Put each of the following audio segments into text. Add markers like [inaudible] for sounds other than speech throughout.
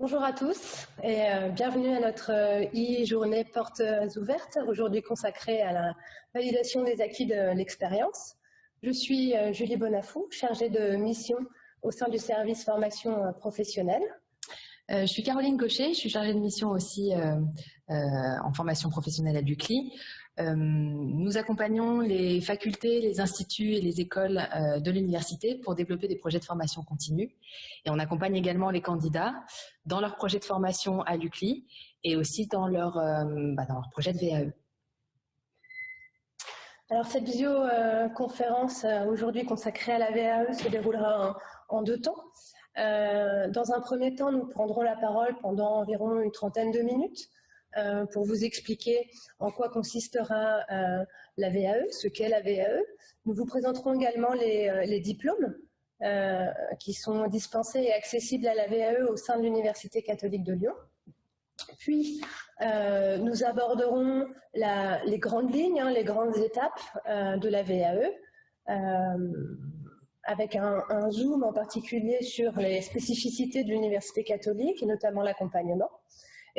Bonjour à tous et euh, bienvenue à notre euh, e-journée portes ouvertes, aujourd'hui consacrée à la validation des acquis de l'expérience. Je suis euh, Julie Bonafou, chargée de mission au sein du service formation professionnelle. je suis Caroline Gaucher, je suis chargée de mission aussi en formation professionnelle à l'UCLI. Euh, nous accompagnons les facultés, les instituts et les écoles euh, de l'université pour développer des projets de formation continue. Et on accompagne également les candidats dans leurs projets de formation à l'UCLI et aussi dans leur, euh, bah, dans leur projet de VAE. Alors cette visioconférence aujourd'hui consacrée à la VAE se déroulera en, deux temps. dans un premier temps, nous prendrons la parole pendant environ une trentaine de minutes euh, pour vous expliquer en quoi consistera euh, la VAE, ce qu'est la VAE. Nous vous présenterons également les, euh, diplômes qui sont dispensés et accessibles à la VAE au sein de l'Université catholique de Lyon. Puis, nous aborderons les grandes lignes, hein, les grandes étapes de la VAE, avec un, un, zoom en particulier sur les spécificités de l'Université catholique et notamment l'accompagnement.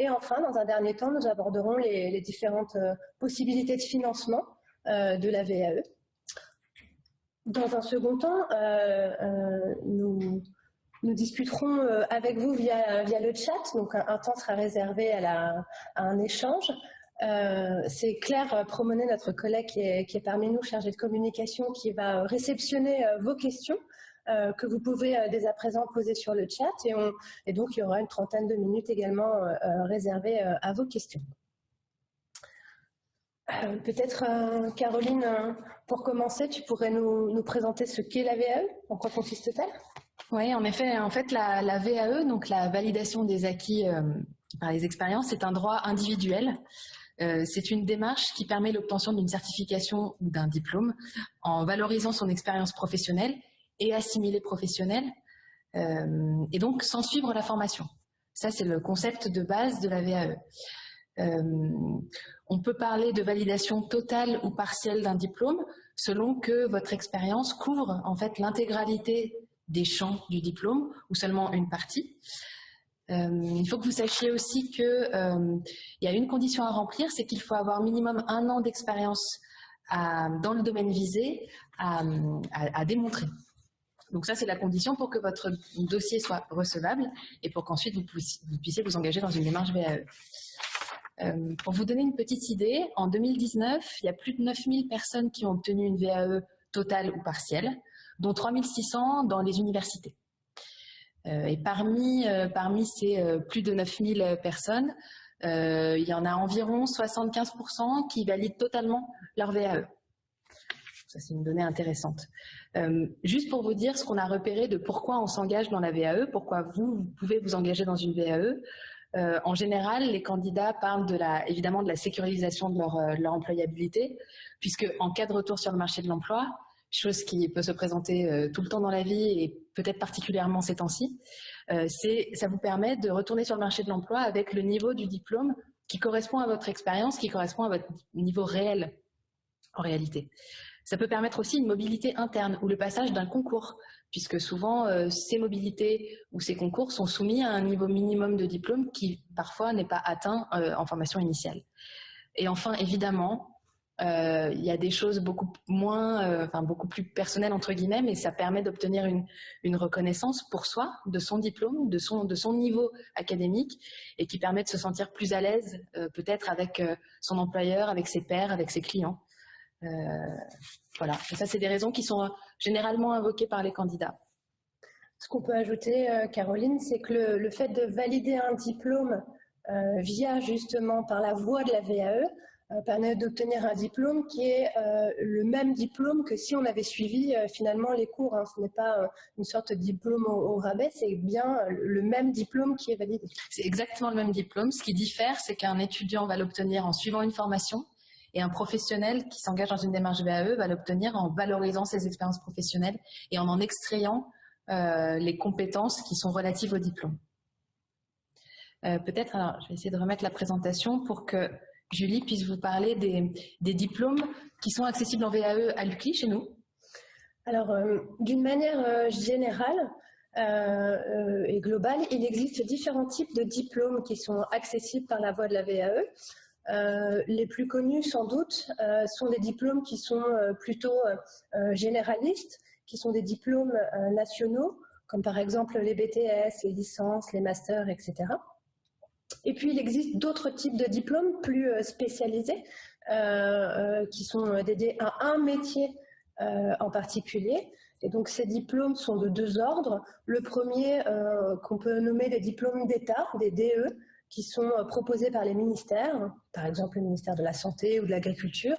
Et enfin, dans un dernier temps, nous aborderons les, différentes euh, possibilités de financement euh, de la VAE. Dans un second temps, euh, nous, discuterons avec vous via, le chat, donc un, temps sera réservé à, un échange. C'est Claire Promonet, notre collègue qui est, qui est, parmi nous, chargée de communication, qui va réceptionner vos questions euh, que vous pouvez euh, dès à présent poser sur le chat et, donc il y aura une trentaine de minutes également euh, réservées à vos questions. Peut-être, Caroline, pour commencer, tu pourrais nous, présenter ce qu'est la VAE, en quoi consiste-t-elle? Oui, en effet, en fait, la, la, VAE, donc la validation des acquis par les expériences, c'est un droit individuel. c'est une démarche qui permet l'obtention d'une certification ou d'un diplôme en valorisant son expérience professionnelle et assimilé professionnel, euh, et donc sans suivre la formation. Ça, c'est le concept de base de la VAE. Euh, on peut parler de validation totale ou partielle d'un diplôme selon que votre expérience couvre en fait l'intégralité des champs du diplôme ou seulement une partie. Euh, il faut que vous sachiez aussi qu'il y a une condition à remplir, c'est qu'il faut avoir minimum un an d'expérience dans le domaine visé à démontrer. Donc ça, c'est la condition pour que votre dossier soit recevable et pour qu'ensuite vous, puissiez vous engager dans une démarche VAE. Euh, pour vous donner une petite idée, en 2019, il y a plus de 9000 personnes qui ont obtenu une VAE totale ou partielle, dont 3600 dans les universités. Euh, et parmi, euh, parmi ces plus de 9000 personnes, il y en a environ 75% qui valident totalement leur VAE. Ça, c'est une donnée intéressante. Euh, juste pour vous dire ce qu'on a repéré de pourquoi on s'engage dans la VAE, pourquoi vous, pouvez vous engager dans une VAE. Euh, en général, les candidats parlent de évidemment de la sécurisation de leur, euh, leur employabilité, puisque en cas de retour sur le marché de l'emploi, chose qui peut se présenter tout le temps dans la vie et peut-être particulièrement ces temps-ci, ça vous permet de retourner sur le marché de l'emploi avec le niveau du diplôme qui correspond à votre expérience, qui correspond à votre niveau réel en réalité. Ça peut permettre aussi une mobilité interne ou le passage d'un concours, puisque souvent euh, ces mobilités ou ces concours sont soumis à un niveau minimum de diplôme qui parfois n'est pas atteint euh, en formation initiale. Et enfin, évidemment, euh, il y a des choses beaucoup moins, enfin beaucoup plus personnelles entre guillemets, mais ça permet d'obtenir une, reconnaissance pour soi de son diplôme, de son, de son niveau académique, et qui permet de se sentir plus à l'aise peut-être avec son employeur, avec ses pairs, avec ses clients. Euh, voilà, et ça c'est des raisons qui sont généralement invoquées par les candidats. Ce qu'on peut ajouter, euh, Caroline, c'est que le, fait de valider un diplôme euh, via justement par la voie de la VAE permet d'obtenir un diplôme qui est le même diplôme que si on avait suivi finalement les cours. Hein. Ce n'est pas une sorte de diplôme au, rabais, c'est bien le même diplôme qui est validé. C'est exactement le même diplôme. Ce qui diffère, c'est qu'un étudiant va l'obtenir en suivant une formation et un professionnel qui s'engage dans une démarche VAE va l'obtenir en valorisant ses expériences professionnelles et en en extrayant euh, les compétences qui sont relatives au diplôme. Euh, peut-être, alors je vais essayer de remettre la présentation pour que Julie puisse vous parler des, diplômes qui sont accessibles en VAE à l'UCLI chez nous. Alors, euh, d'une manière générale, et globale, il existe différents types de diplômes qui sont accessibles par la voie de la VAE. Les plus connus, sans doute, sont des diplômes qui sont plutôt généralistes, qui sont des diplômes nationaux, comme par exemple les BTS, les licences, les masters, etc. Et puis, il existe d'autres types de diplômes plus euh, spécialisés euh, euh, qui sont dédiés à un métier en particulier. Et donc, ces diplômes sont de deux ordres. Le premier, qu'on peut nommer des diplômes d'État, des DE, qui sont proposés par les ministères, par exemple le ministère de la Santé ou de l'Agriculture.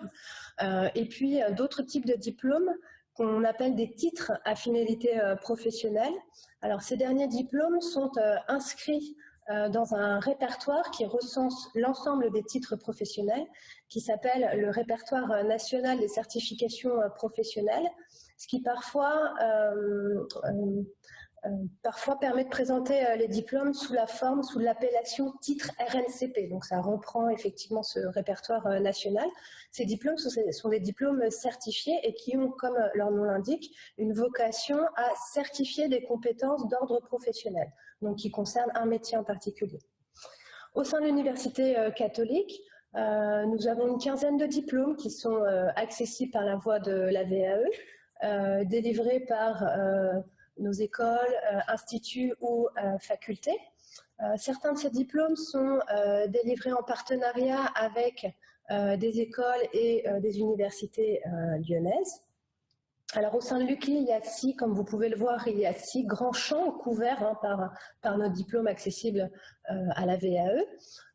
et puis, d'autres types de diplômes qu'on appelle des titres à finalité professionnelle. Alors, ces derniers diplômes sont inscrits euh, dans un répertoire qui recense l'ensemble des titres professionnels, qui s'appelle le répertoire national des certifications euh, professionnelles, ce qui parfois, euh, parfois permet de présenter les diplômes sous la forme, sous l'appellation titre RNCP. Donc ça reprend effectivement ce répertoire national. Ces diplômes sont des diplômes certifiés et qui ont, comme leur nom l'indique, une vocation à certifier des compétences d'ordre professionnel donc qui concerne un métier en particulier. Au sein de l'université euh, catholique, euh, nous avons une quinzaine de diplômes qui sont euh, accessibles par la voie de la VAE, délivrés par nos écoles, instituts ou facultés. certains de ces diplômes sont délivrés en partenariat avec des écoles et des universités lyonnaises. Alors au sein de l'UCLI, il y a six, comme vous pouvez le voir, il y a six grands champs couverts hein, par, par notre diplôme accessible euh, à la VAE.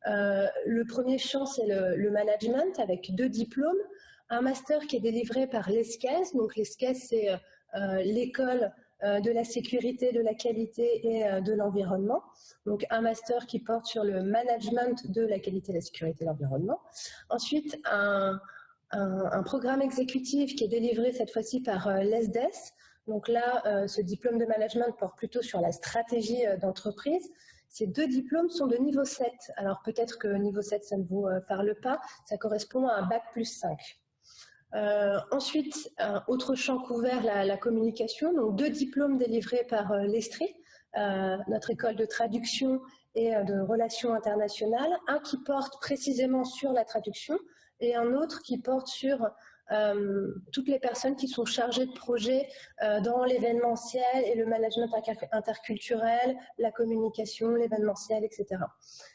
Euh, le premier champ, c'est le, management avec deux diplômes. Un master qui est délivré par l'ESCAS. Donc l'ESCAS, c'est euh, l'école de la sécurité, de la qualité et de l'environnement. Donc un master qui porte sur le management de la qualité, la sécurité et l'environnement. Ensuite, un, un, programme exécutif qui est délivré cette fois-ci par euh, l'ESDES. Donc là, euh, ce diplôme de management porte plutôt sur la stratégie euh, d'entreprise. Ces deux diplômes sont de niveau 7. Alors peut-être que niveau 7, ça ne vous parle pas. Ça correspond à un bac plus 5. Ensuite, un autre champ couvert, la, communication. Donc deux diplômes délivrés par l'ESTRI, notre école de traduction et de relations internationales. Un qui porte précisément sur la traduction, et un autre qui porte sur euh, toutes les personnes qui sont chargées de projets euh, dans l'événementiel et le management interculturel, la communication, l'événementiel, etc.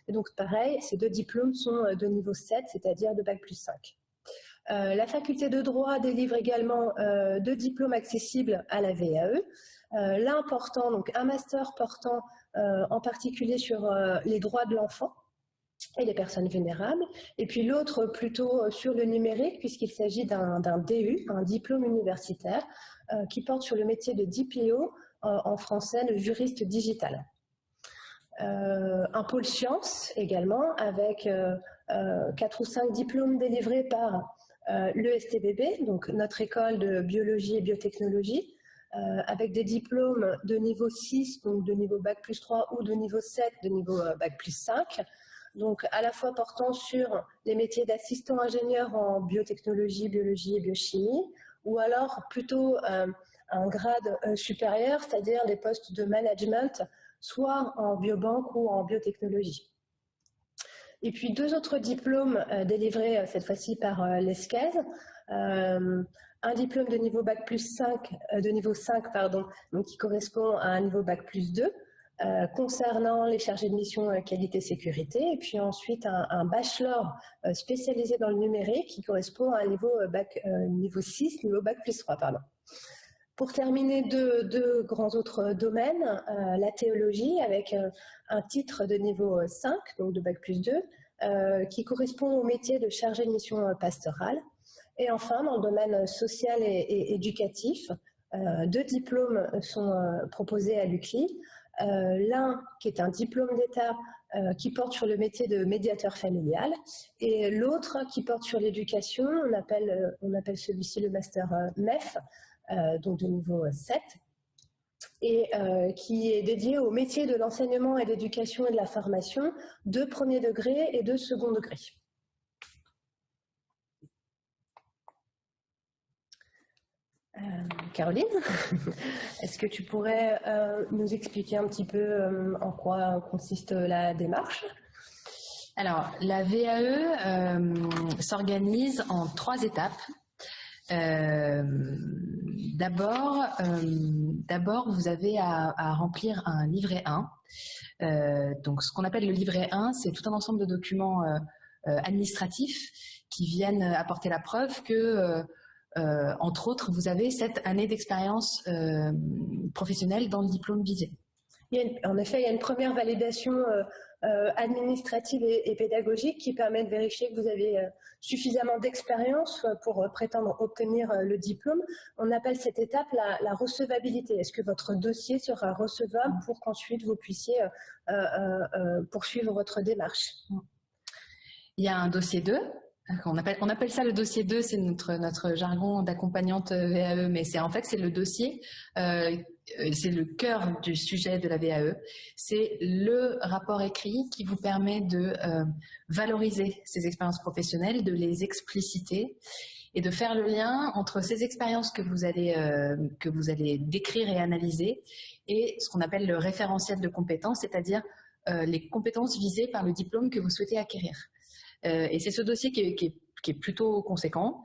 Et donc pareil, ces deux diplômes sont euh, de niveau 7, c'est-à-dire de Bac plus 5. La faculté de droit délivre également deux diplômes accessibles à la VAE. L'un portant, donc un master portant en particulier sur les droits de l'enfant, et les personnes vulnérables, et puis l'autre plutôt euh, sur le numérique, puisqu'il s'agit d'un DU, un diplôme universitaire, euh, qui porte sur le métier de DPO, en français le juriste digital. Euh, un pôle sciences également, avec quatre ou cinq diplômes délivrés par l'ESTBB, donc notre école de biologie et biotechnologie, avec des diplômes de niveau 6, donc de niveau Bac plus 3 ou de niveau 7, de niveau Bac plus 5, donc à la fois portant sur les métiers d'assistant ingénieur en biotechnologie, biologie et biochimie, ou alors plutôt euh, un grade euh, supérieur, c'est-à-dire des postes de management, soit en biobanque ou en biotechnologie. Et puis deux autres diplômes euh, délivrés cette fois-ci par l'ESCAS, un diplôme de niveau Bac plus 5, de niveau 5, pardon, donc qui correspond à un niveau Bac plus 2, euh, concernant les chargés de mission euh, qualité-sécurité, et puis ensuite un, bachelor euh, spécialisé dans le numérique qui correspond à un niveau, bac, niveau 6, niveau bac plus 3. Pardon. Pour terminer, deux, grands autres domaines, la théologie avec un titre de niveau 5, donc de bac plus 2, qui correspond au métier de chargé de mission pastorale. Et enfin, dans le domaine social et éducatif, deux diplômes sont proposés à l'UCLI, euh, l'un qui est un diplôme d'État euh, qui porte sur le métier de médiateur familial et l'autre qui porte sur l'éducation, on appelle, euh, on appelle celui-ci le master MEF, donc de niveau 7, et qui est dédié au métier de l'enseignement et de l'éducation et de la formation de premier degré et de second degré. Caroline, [laughs] est-ce que tu pourrais nous expliquer un petit peu en quoi consiste la démarche? Alors, la VAE s'organise en trois étapes. Euh, d'abord, euh, d'abord, vous avez à, remplir un livret 1. Euh, donc, ce qu'on appelle le livret 1, c'est tout un ensemble de documents administratifs qui viennent apporter la preuve que, entre autres, vous avez cette année d'expérience professionnelle dans le diplôme visé. en effet, il y a une première validation administrative et, pédagogique qui permet de vérifier que vous avez euh, suffisamment d'expérience euh, pour prétendre obtenir le diplôme. On appelle cette étape la, recevabilité. Est-ce que votre dossier sera recevable pour qu'ensuite vous puissiez poursuivre votre démarche? Il y a un dossier 2 on appelle, on appelle, ça le dossier 2, c'est notre, notre jargon d'accompagnante VAE, mais c'est en fait c'est le dossier, euh, c'est le cœur du sujet de la VAE. C'est le rapport écrit qui vous permet de euh, valoriser ces expériences professionnelles, de les expliciter et de faire le lien entre ces expériences que vous allez, euh, que vous allez décrire et analyser et ce qu'on appelle le référentiel de compétences, c'est-à-dire les compétences visées par le diplôme que vous souhaitez acquérir. Euh, et c'est ce dossier qui est, plutôt conséquent,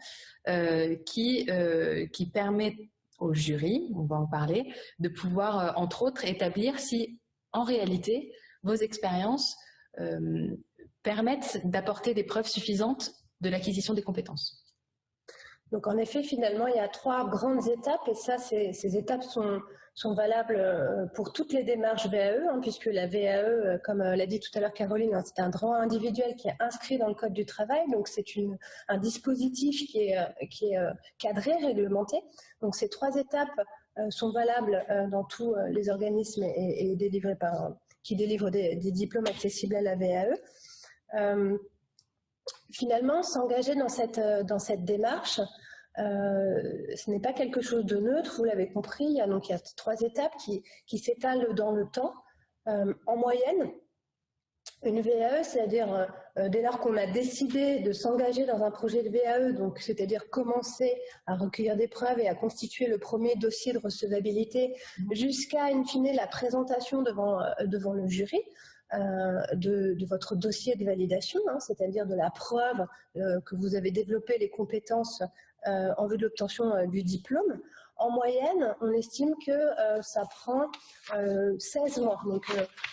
euh, qui, euh, qui permet au jury, on va en parler, de pouvoir, entre autres, établir si, en réalité, vos expériences permettent d'apporter des preuves suffisantes de l'acquisition des compétences. Donc en effet, finalement, il y a trois grandes étapes et ça, ces étapes sont, sont valables euh, pour toutes les démarches VAE, hein, puisque la VAE, euh, comme euh, l'a dit tout à l'heure Caroline, hein, c'est un droit individuel qui est inscrit dans le Code du travail, donc c'est un dispositif qui est, qui est cadré, réglementé. Donc ces trois étapes sont valables dans tous les organismes et, délivrés par, qui délivrent des, diplômes accessibles à la VAE. Finalement, s'engager dans cette, dans cette démarche, euh, ce n'est pas quelque chose de neutre, vous l'avez compris, il y a donc il y a trois étapes qui, qui s'étalent dans le temps. Euh, en moyenne, une VAE, c'est-à-dire euh, dès lors qu'on a décidé de s'engager dans un projet de VAE, donc c'est-à-dire commencer à recueillir des preuves et à constituer le premier dossier de recevabilité, jusqu'à in fine la présentation devant, devant le jury, de, de, votre dossier de validation, hein, c'est-à-dire de la preuve que vous avez développé les compétences euh, en vue de l'obtention euh, du diplôme. En moyenne, on estime que euh, ça prend 16 mois, donc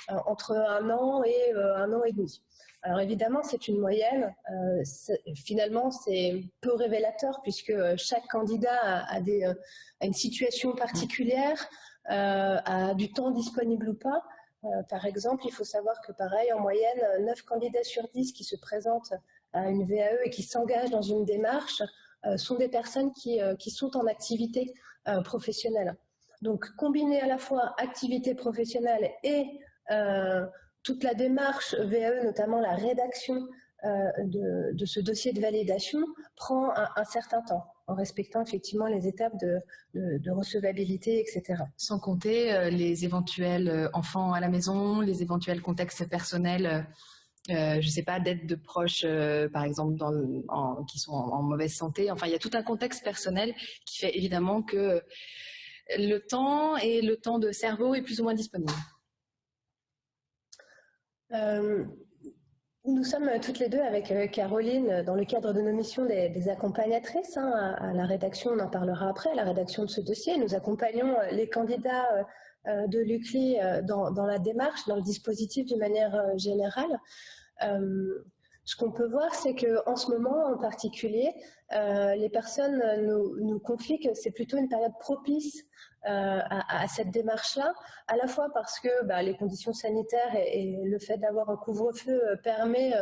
entre un an et un an et demi. Alors évidemment, c'est une moyenne. finalement, c'est peu révélateur puisque chaque candidat a, une situation particulière, a du temps disponible ou pas. Par exemple, il faut savoir que pareil, en moyenne, 9 candidats sur 10 qui se présentent à une VAE et qui s'engagent dans une démarche euh, sont des personnes qui, euh, sont en activité euh, professionnelle. Donc, combiner à la fois activité professionnelle et toute la démarche VAE, notamment la rédaction de, ce dossier de validation, prend un, certain temps, en respectant effectivement les étapes de, de, de recevabilité, etc. Sans compter les éventuels enfants à la maison, les éventuels contextes personnels euh, je ne sais pas, d'aide de proches, euh, par exemple, qui sont en, mauvaise santé. Enfin, il y a tout un contexte personnel qui fait évidemment que le temps et le temps de cerveau est plus ou moins disponible. Euh, nous sommes toutes les deux avec Caroline dans le cadre de nos missions des, accompagnatrices hein, à, la rédaction, on en parlera après, à la rédaction de ce dossier. Nous accompagnons les candidats de l'UCLI dans, la démarche, dans le dispositif d'une manière générale. Euh, ce qu'on peut voir, c'est qu'en ce moment en particulier, euh, les personnes nous, confient que c'est plutôt une période propice euh, à, cette démarche-là, à la fois parce que bah, les conditions sanitaires et, le fait d'avoir un couvre-feu permet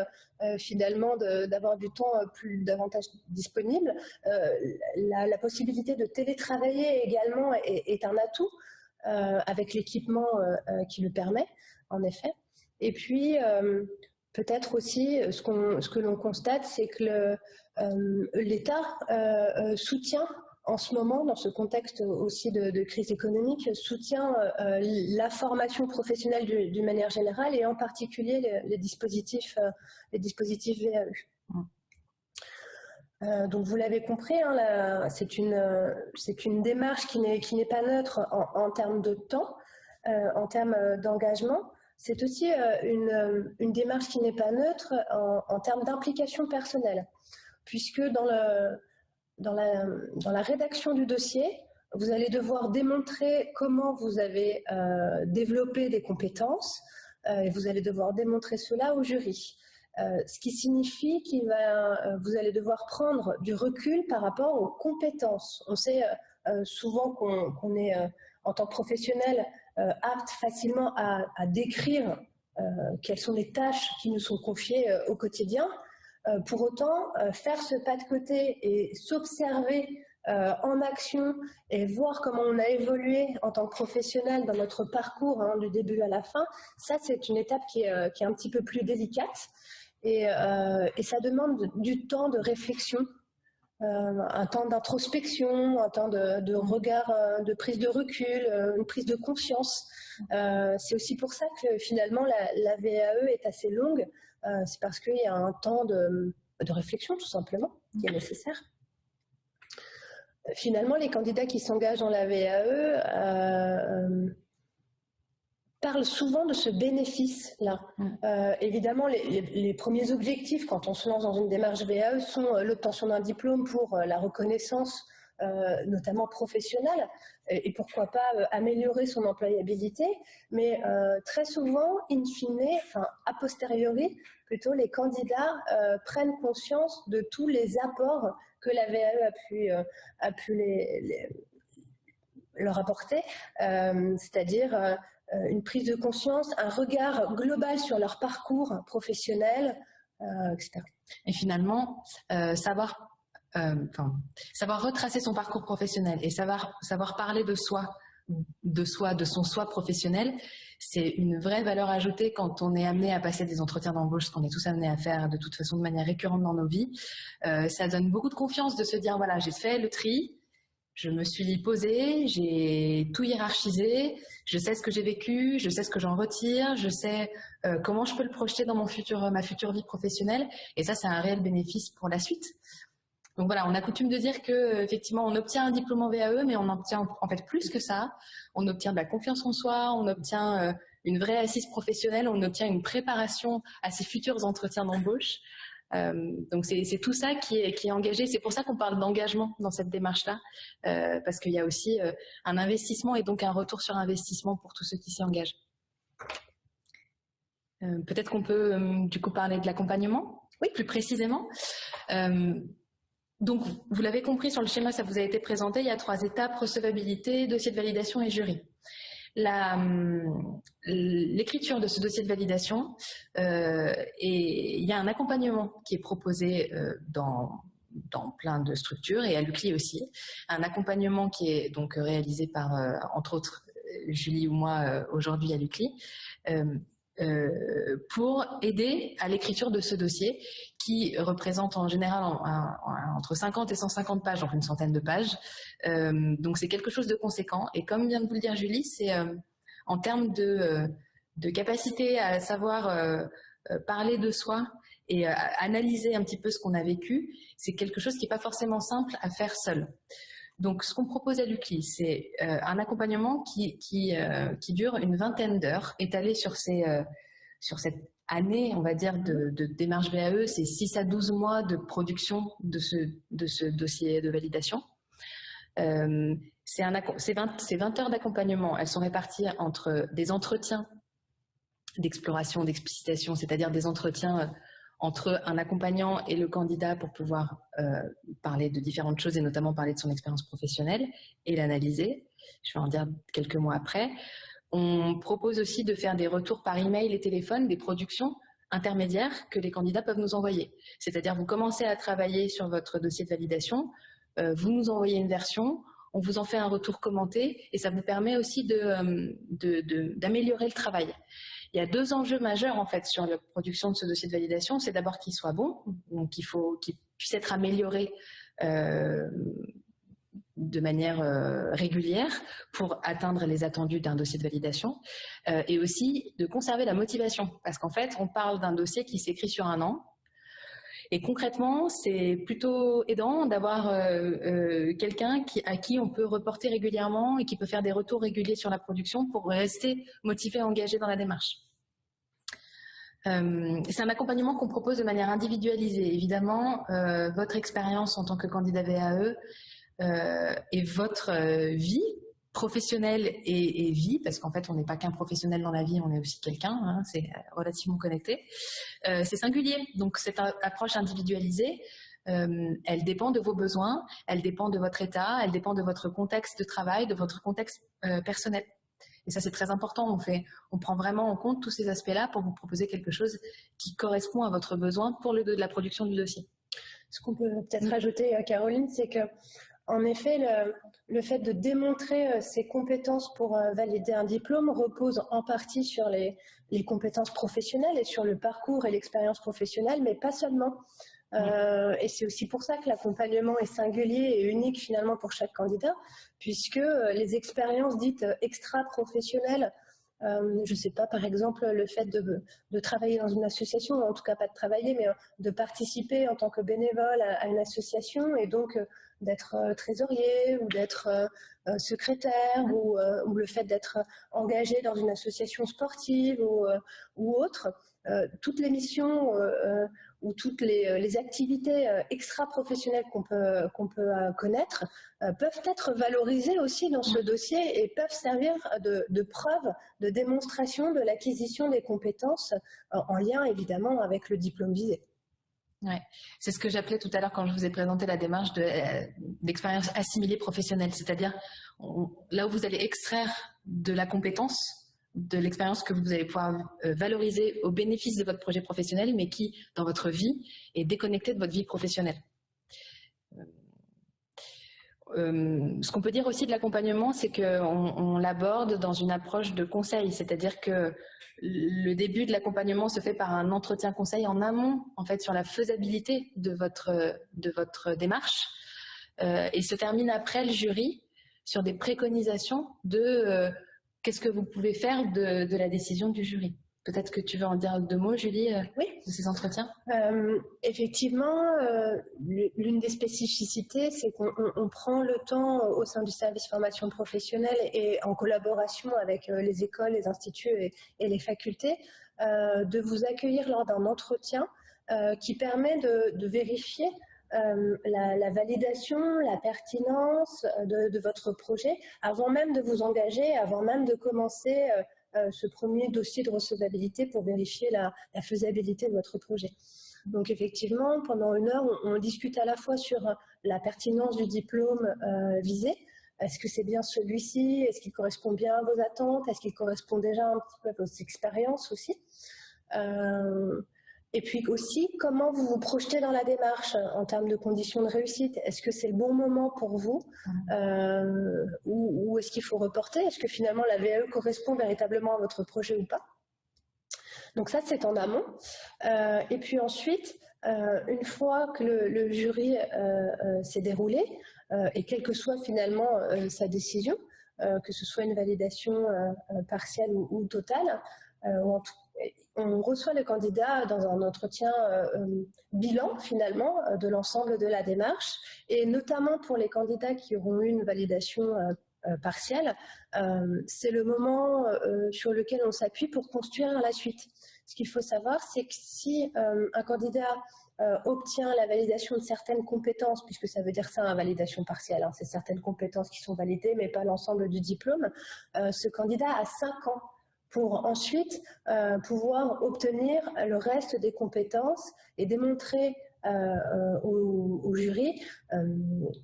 finalement d'avoir du temps plus davantage disponible. La, possibilité de télétravailler également est, un atout avec l'équipement qui le permet, en effet. Et puis, Peut-être aussi, euh, ce, que l'on constate, c'est que euh, l'État euh, soutient en ce moment, dans ce contexte aussi de, crise économique, soutient la formation professionnelle d'une manière générale et en particulier les, dispositifs, les dispositifs VAE. Euh, donc vous l'avez compris, hein, c'est une, une, démarche qui n'est pas neutre en, termes de temps, euh, en termes d'engagement. C'est aussi une, une, démarche qui n'est pas neutre en, en termes d'implication personnelle, puisque dans, le, dans, la, rédaction du dossier, vous allez devoir démontrer comment vous avez développé des compétences, et vous allez devoir démontrer cela au jury. Euh, ce qui signifie que euh, vous allez devoir prendre du recul par rapport aux compétences. On sait euh, souvent qu'on est, en tant que professionnel, apte facilement à, décrire quelles sont les tâches qui nous sont confiées au quotidien. Pour autant, faire ce pas de côté et s'observer en action et voir comment on a évolué en tant que professionnel dans notre parcours hein, du début à la fin, ça c'est une étape qui est, un petit peu plus délicate. Euh, et, ça demande du temps de réflexion, euh, un temps d'introspection, un temps de, regard, euh, de prise de recul, une prise de conscience. c'est aussi pour ça que finalement la, VAE est assez longue. C'est parce qu'il y a un temps de, de, réflexion tout simplement qui est nécessaire. Finalement, les candidats qui s'engagent dans la VAE parle souvent de ce bénéfice-là. Mm. Euh, évidemment, les, premiers objectifs quand on se lance dans une démarche VAE sont euh, l'obtention d'un diplôme pour euh, la reconnaissance, notamment professionnelle, et, pourquoi pas améliorer son employabilité. Mais très souvent, in fine, enfin a posteriori, plutôt les candidats prennent conscience de tous les apports que la VAE a pu, a pu leur apporter, c'est-à-dire euh, une prise de conscience, un regard global sur leur parcours professionnel, euh, etc. Et finalement, euh, savoir, savoir retracer son parcours professionnel et savoir, savoir parler de soi, de soi, de son soi professionnel, c'est une vraie valeur ajoutée quand on est amené à passer des entretiens d'embauche, ce qu'on est tous amenés à faire de toute façon de manière récurrente dans nos vies. ça donne beaucoup de confiance de se dire, voilà, j'ai fait le tri, je me suis posée, j'ai tout hiérarchisé, je sais ce que j'ai vécu, je sais ce que j'en retire, je sais euh, comment je peux le projeter dans mon futur, ma future vie professionnelle. Et ça, c'est un réel bénéfice pour la suite. Donc voilà, on a coutume de dire que effectivement, on obtient un diplôme en VAE, mais on obtient en fait plus que ça. On obtient de la confiance en soi, on obtient euh, une vraie assise professionnelle, on obtient une préparation à ses futurs entretiens d'embauche. Euh, donc c'est tout ça qui est, qui est engagé. C'est pour ça qu'on parle d'engagement dans cette démarche-là, euh, parce qu'il y a aussi euh, un investissement et donc un retour sur investissement pour tous ceux qui s'y engagent. Peut-être qu'on peut, du coup parler de l'accompagnement, oui, plus précisément. Donc vous l'avez compris sur le schéma, ça vous a été présenté. Il y a trois étapes recevabilité, dossier de validation et jury. Hum, l'écriture de ce dossier de validation euh, et il y a un accompagnement qui est proposé euh, dans, dans plein de structures et à l'UCLI aussi. Un accompagnement qui est donc réalisé par, euh, entre autres, Julie ou moi aujourd'hui à l'UCLI. Euh, pour aider à l'écriture de ce dossier qui représente en général entre 50 et 150 pages, donc une centaine de pages. Euh, donc c'est quelque chose de conséquent. Et comme vient de vous le dire Julie, c'est euh, en termes de, de, capacité à savoir parler de soi et analyser un petit peu ce qu'on a vécu, c'est quelque chose qui n'est pas forcément simple à faire seul. Donc, ce qu'on propose à l'UCLI, c'est euh, un accompagnement qui, euh, qui, dure une vingtaine d'heures, étalé sur, ces, euh, sur cette année, on va dire, de, de démarche VAE. C'est 6 à 12 mois de production de ce, de ce dossier de validation. c'est 20, 20 heures d'accompagnement. Elles sont réparties entre des entretiens d'exploration, d'explicitation, c'est-à-dire des entretiens entre un accompagnant et le candidat pour pouvoir euh, parler de différentes choses et notamment parler de son expérience professionnelle et l'analyser. Je vais en dire quelques mots après. On propose aussi de faire des retours par email et téléphone des productions intermédiaires que les candidats peuvent nous envoyer. C'est-à-dire vous commencez à travailler sur votre dossier de validation, euh, vous nous envoyez une version, on vous en fait un retour commenté et ça vous permet aussi d'améliorer de, de, le travail. Il y a deux enjeux majeurs en fait sur la production de ce dossier de validation. C'est d'abord qu'il soit bon, donc faut qu'il puisse être amélioré euh, de manière euh, régulière pour atteindre les attendus d'un dossier de validation euh, et aussi de conserver la motivation parce qu'en fait on parle d'un dossier qui s'écrit sur un an Et concrètement, c'est plutôt aidant d'avoir quelqu'un qui, à qui on peut reporter régulièrement et qui peut faire des retours réguliers sur la production pour rester motivé, engagé dans la démarche. c'est un accompagnement qu'on propose de manière individualisée. Évidemment, votre expérience en tant que candidat VAE et votre vie professionnel et, vie, parce qu'en fait, on n'est pas qu'un professionnel dans la vie, on est aussi quelqu'un, hein, c'est euh, relativement connecté. Euh, c'est singulier, donc cette approche individualisée, euh, elle dépend de vos besoins, elle dépend de votre état, elle dépend de votre contexte de travail, de votre contexte personnel. Et ça, c'est très important. On, fait, on prend vraiment en compte tous ces aspects-là pour vous proposer quelque chose qui correspond à votre besoin pour le de la production du dossier. Ce qu'on peut peut-être mm. ajouter, Caroline, c'est que en effet, le, fait de démontrer euh, ses compétences pour euh, valider un diplôme repose en partie sur les, compétences professionnelles et sur le parcours et l'expérience professionnelle, mais pas seulement. Euh, et c'est aussi pour ça que l'accompagnement est singulier et unique finalement pour chaque candidat, puisque les expériences dites extra-professionnelles je ne sais pas, par exemple, le fait de, travailler dans une association, en tout cas pas de travailler, mais de participer en tant que bénévole à une association et donc d'être euh, trésorier ou d'être euh, euh, secrétaire ou, le fait d'être engagé dans une association sportive ou, autre. toutes les missions ou toutes les, activités extra-professionnelles qu'on peut, connaître peuvent être valorisées aussi dans ce dossier et peuvent servir de preuve, de démonstration de l'acquisition des compétences en lien évidemment avec le diplôme visé. Ouais. C'est ce que j'appelais tout à l'heure quand je vous ai présenté la démarche euh, d'expérience assimilée professionnelle, c'est-à-dire là où vous allez extraire de la compétence, de l'expérience que vous allez pouvoir euh, valoriser au bénéfice de votre projet professionnel, mais qui, dans votre vie, est déconnectée de votre vie professionnelle. Euh, ce qu'on peut dire aussi de l'accompagnement, c'est qu'on on, l'aborde dans une approche de conseil, c'est-à-dire que le début de l'accompagnement se fait par un entretien conseil en amont, en fait, sur la faisabilité de votre, de votre démarche, euh, et se termine après le jury sur des préconisations de euh, qu'est-ce que vous pouvez faire de la décision du jury. Peut-être que tu veux en dire deux mots, Julie, euh, oui. de ces entretiens? Euh, Effectivement, euh, l'une des spécificités, c'est qu'on prend le temps au sein du service formation professionnelle et en collaboration avec les écoles, les instituts et, les facultés, de vous accueillir lors d'un entretien qui permet de, vérifier la, validation, la pertinence de, de, votre projet avant même de vous engager, avant même de commencer ce premier dossier de recevabilité pour vérifier la, faisabilité de votre projet. Donc effectivement, pendant une heure, on, discute à la fois sur la pertinence du diplôme euh, visé, est-ce que c'est bien celui-ci? Est-ce qu'il correspond bien à vos attentes? Est-ce qu'il correspond déjà un petit peu à vos expériences aussi? Euh, et puis aussi, comment vous vous projetez dans la démarche en termes de conditions de réussite? Est-ce que c'est le bon moment pour vous euh, Ou, est-ce qu'il faut reporter? Est-ce que finalement la VAE correspond véritablement à votre projet ou pas? Donc ça, c'est en amont. Euh, et puis ensuite, euh, une fois que le, jury s'est déroulé, et quelle que soit finalement sa décision, que ce soit une validation partielle ou, ou totale, ou en tout on reçoit le candidat dans un entretien euh, euh, bilan finalement euh, de l'ensemble de la démarche et notamment pour les candidats qui auront eu une validation partielle, c'est le moment sur lequel on s'appuie pour construire la suite. Ce qu'il faut savoir, c'est que si un candidat obtient la validation de certaines compétences, puisque ça veut dire ça, une validation partielle, hein, c'est certaines compétences qui sont validées, mais pas l'ensemble du diplôme, ce candidat a 5 ans pour ensuite euh, pouvoir obtenir le reste des compétences et démontrer euh, euh, au, jury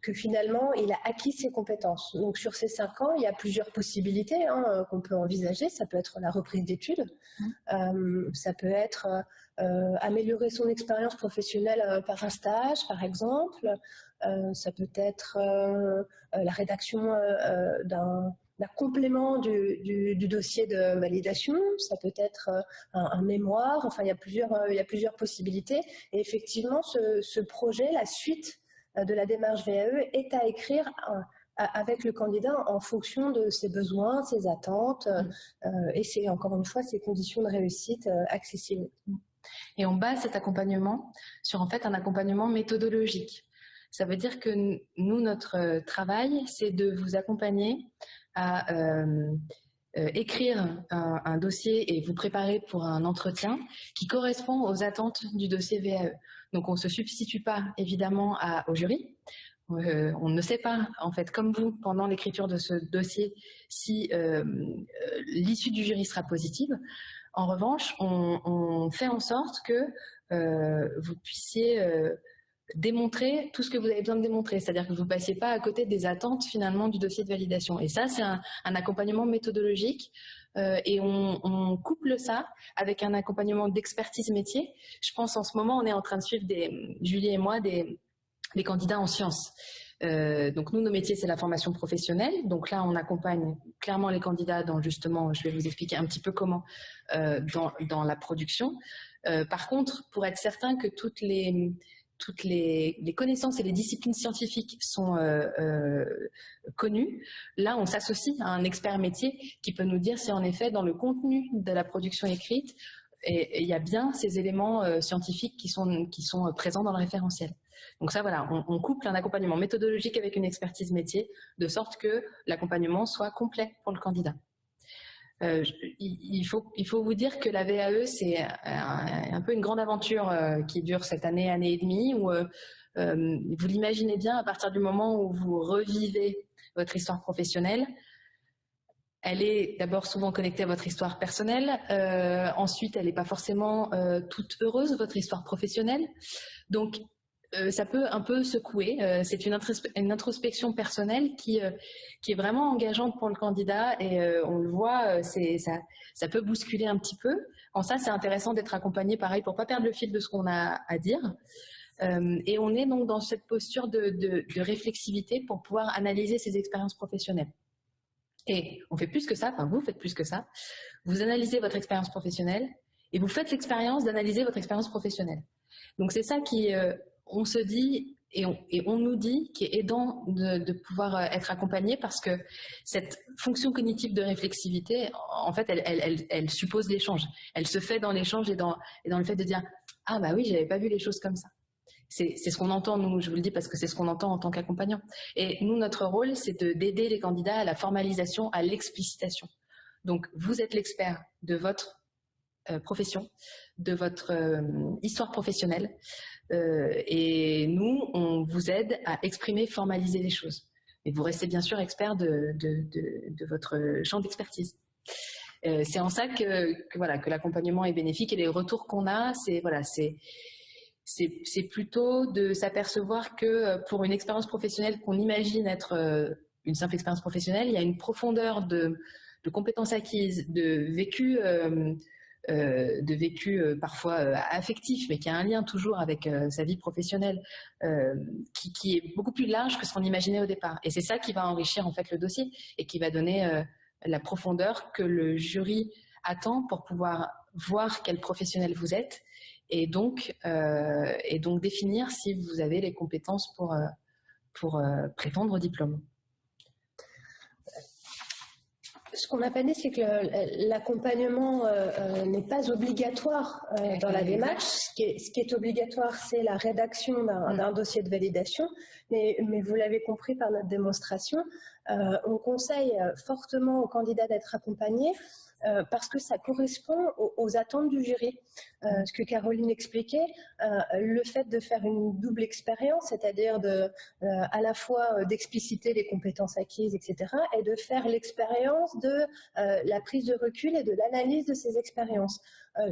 que finalement il a acquis ses compétences. Donc sur ces cinq ans, il y a plusieurs possibilités hein, qu'on peut envisager. Ça peut être la reprise d'études, mmh. ça peut être améliorer son expérience professionnelle par un stage, par exemple. ça peut être la rédaction d'un un complément du, dossier de validation, ça peut être euh, un, mémoire, enfin il y, a plusieurs, euh, il y a plusieurs possibilités. Et effectivement, ce, projet, la suite euh, de la démarche VAE est à écrire avec le candidat en fonction de ses besoins, ses attentes et c'est encore une fois ses conditions de réussite accessibles. Et on base cet accompagnement sur en fait un accompagnement méthodologique. Ça veut dire que nous, notre travail, c'est de vous accompagner à euh, euh, écrire un, dossier et vous préparer pour un entretien qui correspond aux attentes du dossier VAE. Donc on ne se substitue pas évidemment au jury. Euh, on ne sait pas, en fait, comme vous, pendant l'écriture de ce dossier, si l'issue du jury sera positive. En revanche, on, fait en sorte que vous puissiez démontrer tout ce que vous avez besoin de démontrer, c'est-à-dire que vous ne passiez pas à côté des attentes finalement du dossier de validation. Et ça, c'est un, accompagnement méthodologique euh, et on, couple ça avec un accompagnement d'expertise métier. Je pense en ce moment, on est en train de suivre, des, Julie et moi, des, candidats en sciences. Euh, donc nous, nos métiers, c'est la formation professionnelle. Donc là, on accompagne clairement les candidats dans justement, je vais vous expliquer un petit peu comment, euh, dans, dans, la production. par contre, pour être certain que toutes les toutes les, connaissances et les disciplines scientifiques sont euh, euh, connues, là on s'associe à un expert métier qui peut nous dire si en effet dans le contenu de la production écrite, il y a bien ces éléments euh, scientifiques qui sont, qui sont présents dans le référentiel. Donc ça voilà, on, couple un accompagnement méthodologique avec une expertise métier de sorte que l'accompagnement soit complet pour le candidat. Euh, il, faut, vous dire que la VAE, c'est un, peu une grande aventure euh, qui dure cette année, année et demie, euh, vous l'imaginez bien, à partir du moment où vous revivez votre histoire professionnelle, elle est d'abord souvent connectée à votre histoire personnelle, ensuite elle n'est pas forcément toute heureuse, votre histoire professionnelle. Donc euh, ça peut un peu secouer. Euh, c'est une, introspection personnelle qui, euh, qui est vraiment engageante pour le candidat et on le voit, ça, ça peut bousculer un petit peu. En ça, c'est intéressant d'être accompagné, pareil, pour pas perdre le fil de ce qu'on a à dire. et on est donc dans cette posture de, de, de, réflexivité pour pouvoir analyser ses expériences professionnelles. Et on fait plus que ça, enfin vous faites plus que ça. Vous analysez votre expérience professionnelle et vous faites l'expérience d'analyser votre expérience professionnelle. Donc c'est ça qui, on se dit et on, nous dit qu'il est aidant de, pouvoir euh, être accompagné parce que cette fonction cognitive de réflexivité, en fait, elle, suppose l'échange. Elle se fait dans l'échange et dans, le fait de dire « Ah bah oui, j'avais pas vu les choses comme ça ». C'est ce qu'on entend, nous, je vous le dis parce que c'est ce qu'on entend en tant qu'accompagnant. Et nous, notre rôle, c'est d'aider les candidats à la formalisation, à l'explicitation. Donc, vous êtes l'expert de votre profession, de votre euh, histoire professionnelle, euh, et nous, on vous aide à exprimer, formaliser les choses. Et vous restez bien sûr expert de, votre champ d'expertise. Euh, c'est en ça que, voilà que l'accompagnement est bénéfique et les retours qu'on a, c'est voilà c'est c'est plutôt de s'apercevoir que euh, pour une expérience professionnelle qu'on imagine être une simple expérience professionnelle, il y a une profondeur de, compétences acquises, de vécu euh, de vécu euh, parfois euh, affectif, mais qui a un lien toujours avec sa vie professionnelle, qui, est beaucoup plus large que ce qu'on imaginait au départ. Et c'est ça qui va enrichir en fait le dossier et qui va donner la profondeur que le jury attend pour pouvoir voir quel professionnel vous êtes et donc, et donc définir si vous avez les compétences pour, pour prétendre au diplôme ce qu'on n'a pas dit, c'est que l'accompagnement euh, euh, n'est pas obligatoire euh, dans la démarche. Ce qui, est, obligatoire, c'est la rédaction d'un dossier de validation. Mais, mais vous l'avez compris par notre démonstration, on conseille fortement aux candidats d'être accompagnés euh, parce que ça correspond aux, attentes du jury. Euh, ce que Caroline expliquait, euh, le fait de faire une double expérience, c'est-à-dire de, à la fois d'expliciter les compétences acquises, etc., et de faire l'expérience de la prise de recul et de l'analyse de ces expériences.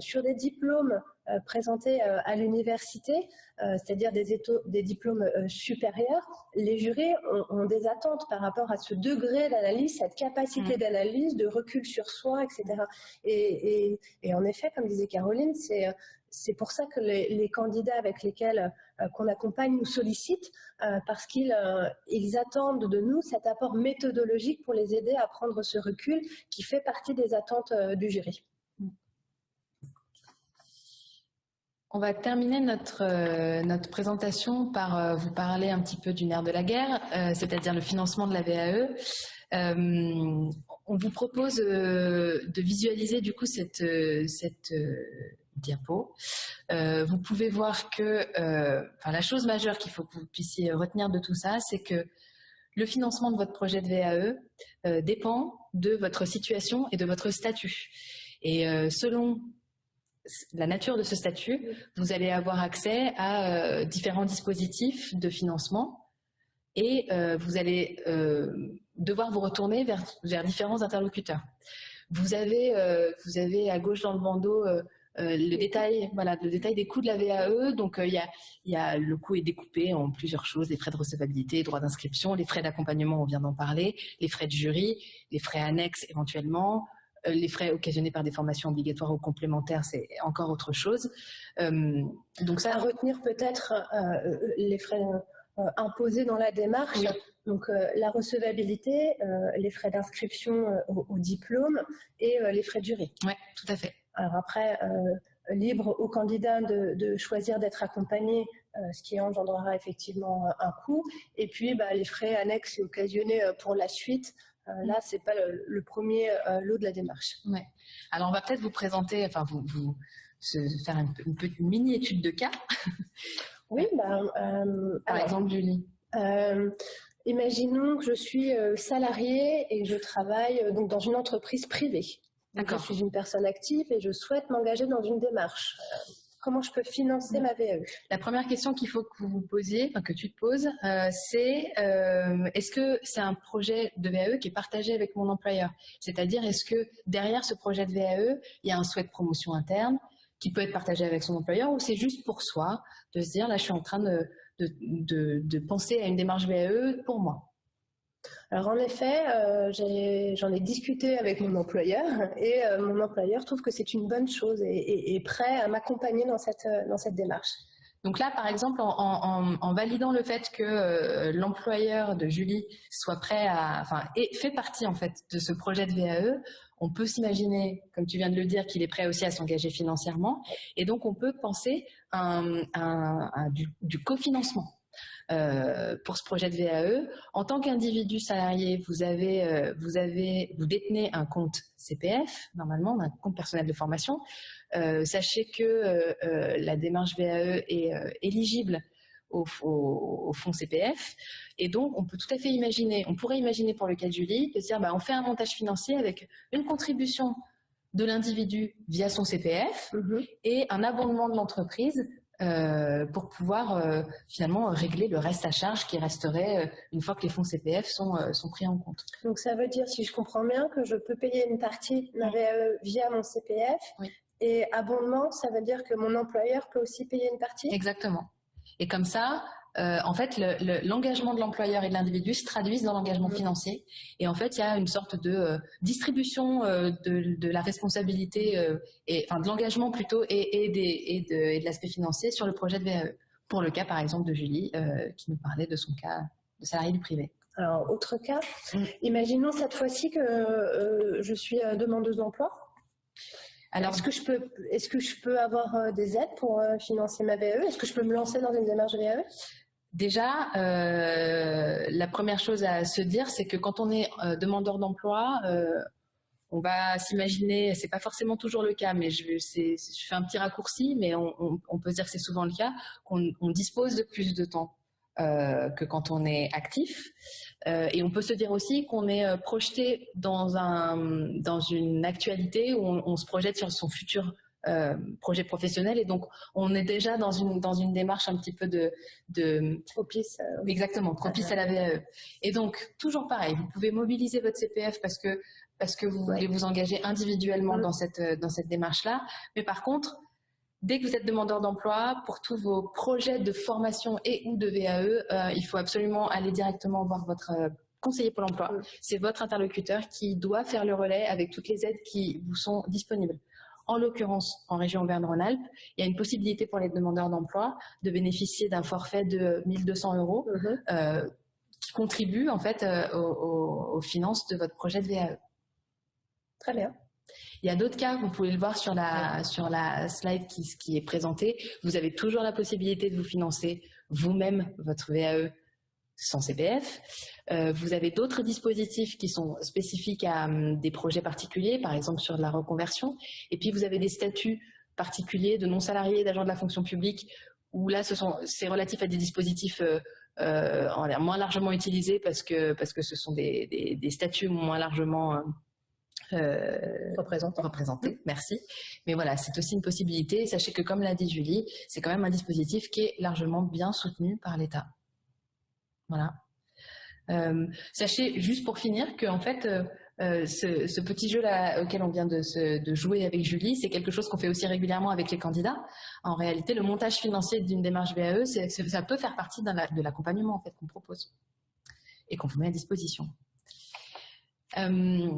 sur des diplômes présentés à l'université, c'est-à-dire des, des, diplômes supérieurs, les jurys ont, des attentes par rapport à ce degré d'analyse, cette capacité mmh. d'analyse, de recul sur soi, etc. Et, en effet, comme disait Caroline, c'est pour ça que les, candidats avec lesquels euh, qu'on accompagne nous sollicitent euh, parce qu'ils euh, ils attendent de nous cet apport méthodologique pour les aider à prendre ce recul qui fait partie des attentes du jury. On va terminer notre, notre présentation par vous parler un petit peu du nerf de la guerre, c'est-à-dire le financement de la VAE on vous propose euh, de visualiser du coup cette, euh, cette, euh, diapo. vous pouvez voir que la chose majeure qu'il faut que vous puissiez retenir de tout ça, c'est que le financement de votre projet de VAE dépend de votre situation et de votre statut. Et selon la nature de ce statut, vous allez avoir accès à différents dispositifs de financement et euh, vous allez euh, devoir vous retourner vers, vers, différents interlocuteurs. Vous avez, euh, vous avez à gauche dans le bandeau le détail, voilà, le détail des coûts de la VAE. Donc, y, a, y, a, le coût est découpé en plusieurs choses les frais de recevabilité, droits d'inscription, les frais d'accompagnement, on vient d'en parler, les frais de jury, les frais annexes éventuellement, les frais occasionnés par des formations obligatoires ou complémentaires, c'est encore autre chose. donc ça, à retenir peut-être les frais euh, imposés dans la démarche. Donc euh, la recevabilité, euh, les frais d'inscription au, diplôme et les frais de jury. Oui, tout à fait. Alors après, libre au candidat de, choisir d'être accompagné, ce qui engendrera effectivement un coût. Et puis bah, les frais annexes et occasionnés pour la suite. Là, c'est pas le, premier lot de la démarche. Ouais. Alors, on va peut-être vous présenter, enfin, vous, vous faire une, une, petite mini étude de cas [laughs] Oui, bah, euh, par exemple, Julie. Euh, imaginons que je suis euh, salariée et je travaille donc dans une entreprise privée. je suis une personne active et je souhaite m'engager dans une démarche. Comment je peux financer ma VAE La première question qu'il faut que vous vous posiez, que tu te poses, c'est est-ce que c'est un projet de VAE qui est partagé avec mon employeur? C'est-à-dire, est-ce que derrière ce projet de VAE, il y a un souhait de promotion interne qui peut être partagé avec son employeur ou c'est juste pour soi de se dire là je suis en train de, de, penser à une démarche VAE pour moi? Alors en effet, euh, j'en ai, discuté avec mon employeur et euh, mon employeur trouve que c'est une bonne chose et, est prêt à m'accompagner dans cette, dans cette démarche. Donc là, par exemple, en, validant le fait que euh, l'employeur de Julie soit prêt à, enfin, fait partie en fait de ce projet de VAE, on peut s'imaginer, comme tu viens de le dire, qu'il est prêt aussi à s'engager financièrement. Et donc, on peut penser à, du, cofinancement. Euh, pour ce projet de VAE. En tant qu'individu salarié, vous avez, euh, vous avez, vous détenez un compte CPF, normalement, un compte personnel de formation. Euh, sachez que la démarche VAE est éligible au, au, fonds CPF. Et donc, on peut tout à fait imaginer, on pourrait imaginer pour le cas de Julie, de dire, bah, on fait un montage financier avec une contribution de l'individu via son CPF mhm. et un abondement de l'entreprise euh, pour pouvoir euh, finalement régler le reste à charge qui resterait euh, une fois que les fonds CPF sont, sont pris en compte. Donc ça veut dire, si je comprends bien, que je peux payer une partie VAE via mon CPF et abondement, ça veut dire que mon employeur peut aussi payer une partie? Exactement. Et comme ça, euh, en fait, l'engagement de l'employeur et de l'individu se traduisent dans l'engagement financier. Et en fait, il y a une sorte de euh, distribution euh, de, la responsabilité, et, enfin de l'engagement plutôt, et, de, l'aspect financier sur le projet de VAE. Pour le cas, par exemple, de Julie, qui nous parlait de son cas de salarié du privé. Alors, autre cas, mm. imaginons cette fois-ci que je suis demandeuse d'emploi. Alors, est-ce que je peux, est-ce que je peux avoir des aides pour financer ma VAE Est-ce que je peux me lancer dans une démarche VAE Déjà, euh, la première chose à se dire, c'est que quand on est euh, demandeur d'emploi, euh, on va s'imaginer, c'est pas forcément toujours le cas, mais je, fais un petit raccourci, mais on, peut se dire que c'est souvent le cas, qu'on dispose de plus de temps que quand on est actif. et on peut se dire aussi qu'on est projeté dans, un, dans une actualité où on se projette sur son futur euh, projet professionnel et donc on est déjà dans une dans une démarche un petit peu de, de propice euh, exactement propice à la VAE et donc toujours pareil vous pouvez mobiliser votre CPF parce que parce que vous voulez vous engager individuellement mm. dans cette dans cette démarche là mais par contre Dès que vous êtes demandeur d'emploi, pour tous vos projets de formation et ou de VAE, euh, il faut absolument aller directement voir votre conseiller pour l'emploi. Mm. C'est votre interlocuteur qui doit faire le relais avec toutes les aides qui vous sont disponibles. En l'occurrence, en région Auvergne-Rhône-Alpes, il y a une possibilité pour les demandeurs d'emploi de bénéficier d'un forfait de 1200 euros mhm. euh, qui contribue en fait euh, aux, finances de votre projet de VAE. Très bien. Il y a d'autres cas, vous pouvez le voir sur la, sur la slide qui, qui est présentée. Vous avez toujours la possibilité de vous financer vous-même votre VAE sans CPF. Euh, vous avez d'autres dispositifs qui sont spécifiques à hum, des projets particuliers, par exemple sur la reconversion. Et puis vous avez des statuts particuliers, de non-salariés, d'agents de la fonction publique, où là, c'est relatif à des dispositifs euh, moins largement utilisés parce que, parce que ce sont des, des, statuts moins largement euh, représentés. représentés. Merci. Mais voilà, c'est aussi une possibilité. Sachez que, comme l'a dit Julie, c'est quand même un dispositif qui est largement bien soutenu par l'État. Voilà. Euh, sachez, juste pour finir, que en fait, euh, ce, petit jeu-là auquel on vient de, jouer avec Julie, c'est quelque chose qu'on fait aussi régulièrement avec les candidats. En réalité, le montage financier d'une démarche VAE, ça peut faire partie de l'accompagnement en fait, qu'on propose et qu'on vous met à disposition. Euh,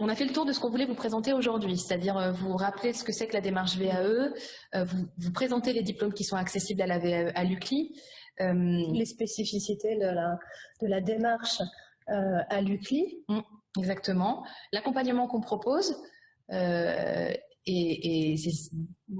on a fait le tour de ce qu'on voulait vous présenter aujourd'hui, c'est-à-dire euh, vous rappeler ce que c'est que la démarche VAE, vous, vous présenter les diplômes qui sont accessibles à à l'UCLI. Les spécificités de la, de la démarche euh, à l'UCLI. Mm, exactement. L'accompagnement qu'on propose, euh, et,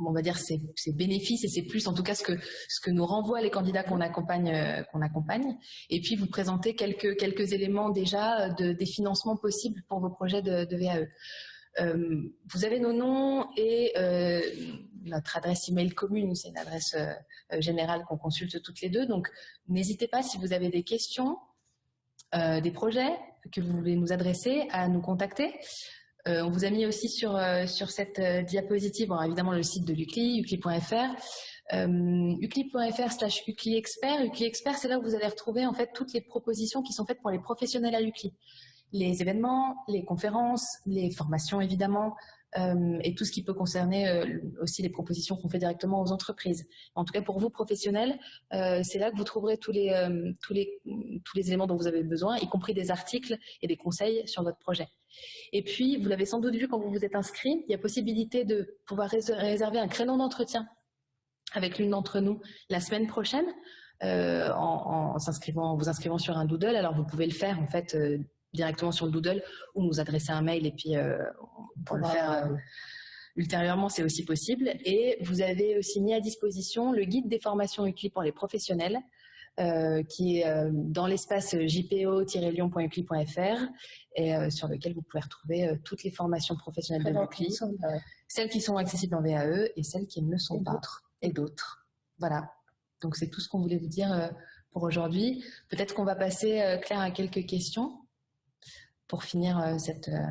on va dire c'est bénéfices et c'est plus en tout cas ce que ce que nous renvoient les candidats qu'on accompagne euh, qu'on accompagne et puis vous présenter quelques quelques éléments déjà de des financements possibles pour vos projets de, VAE. Vous avez nos noms et notre adresse email commune, c'est une adresse générale qu'on consulte toutes les deux. Donc n'hésitez pas si vous avez des questions, euh, des projets que vous voulez nous adresser, à nous contacter. Euh, on vous a mis aussi sur, euh, sur cette diapositive, évidemment le site de l'UCLI, ucli.fr, ucli.fr slash ucli expert. Expert, c'est là où vous allez retrouver en fait toutes les propositions qui sont faites pour les professionnels à l'UCLI. Les événements, les conférences, les formations évidemment, euh, et tout ce qui peut concerner euh, aussi les propositions qu'on fait directement aux entreprises. En tout cas, pour vous, professionnels, euh, c'est là que vous trouverez tous les, tous, les, tous les éléments dont vous avez besoin, y compris des articles et des conseils sur votre projet. Et puis, vous l'avez sans doute vu quand vous vous êtes inscrit, il y a possibilité de pouvoir réserver un créneau d'entretien avec l'une d'entre nous la semaine prochaine. En, en s'inscrivant, vous inscrivant sur un doodle. Alors vous pouvez le faire en fait directement sur le Doodle ou nous adresser un mail et puis euh, pour le faire euh, ultérieurement, c'est aussi possible. Et vous avez aussi mis à disposition le guide des formations UCLI pour les professionnels euh, qui est dans l'espace jpo-lyon.ucli.fr et sur lequel vous pouvez retrouver toutes les formations professionnelles de l'UCLI, celles qui sont accessibles en VAE et celles qui ne le sont pas, et d'autres. Voilà. Donc c'est tout ce qu'on voulait vous dire pour aujourd'hui. Peut-être qu'on va passer, Claire, à quelques questions pour finir euh, cette, euh,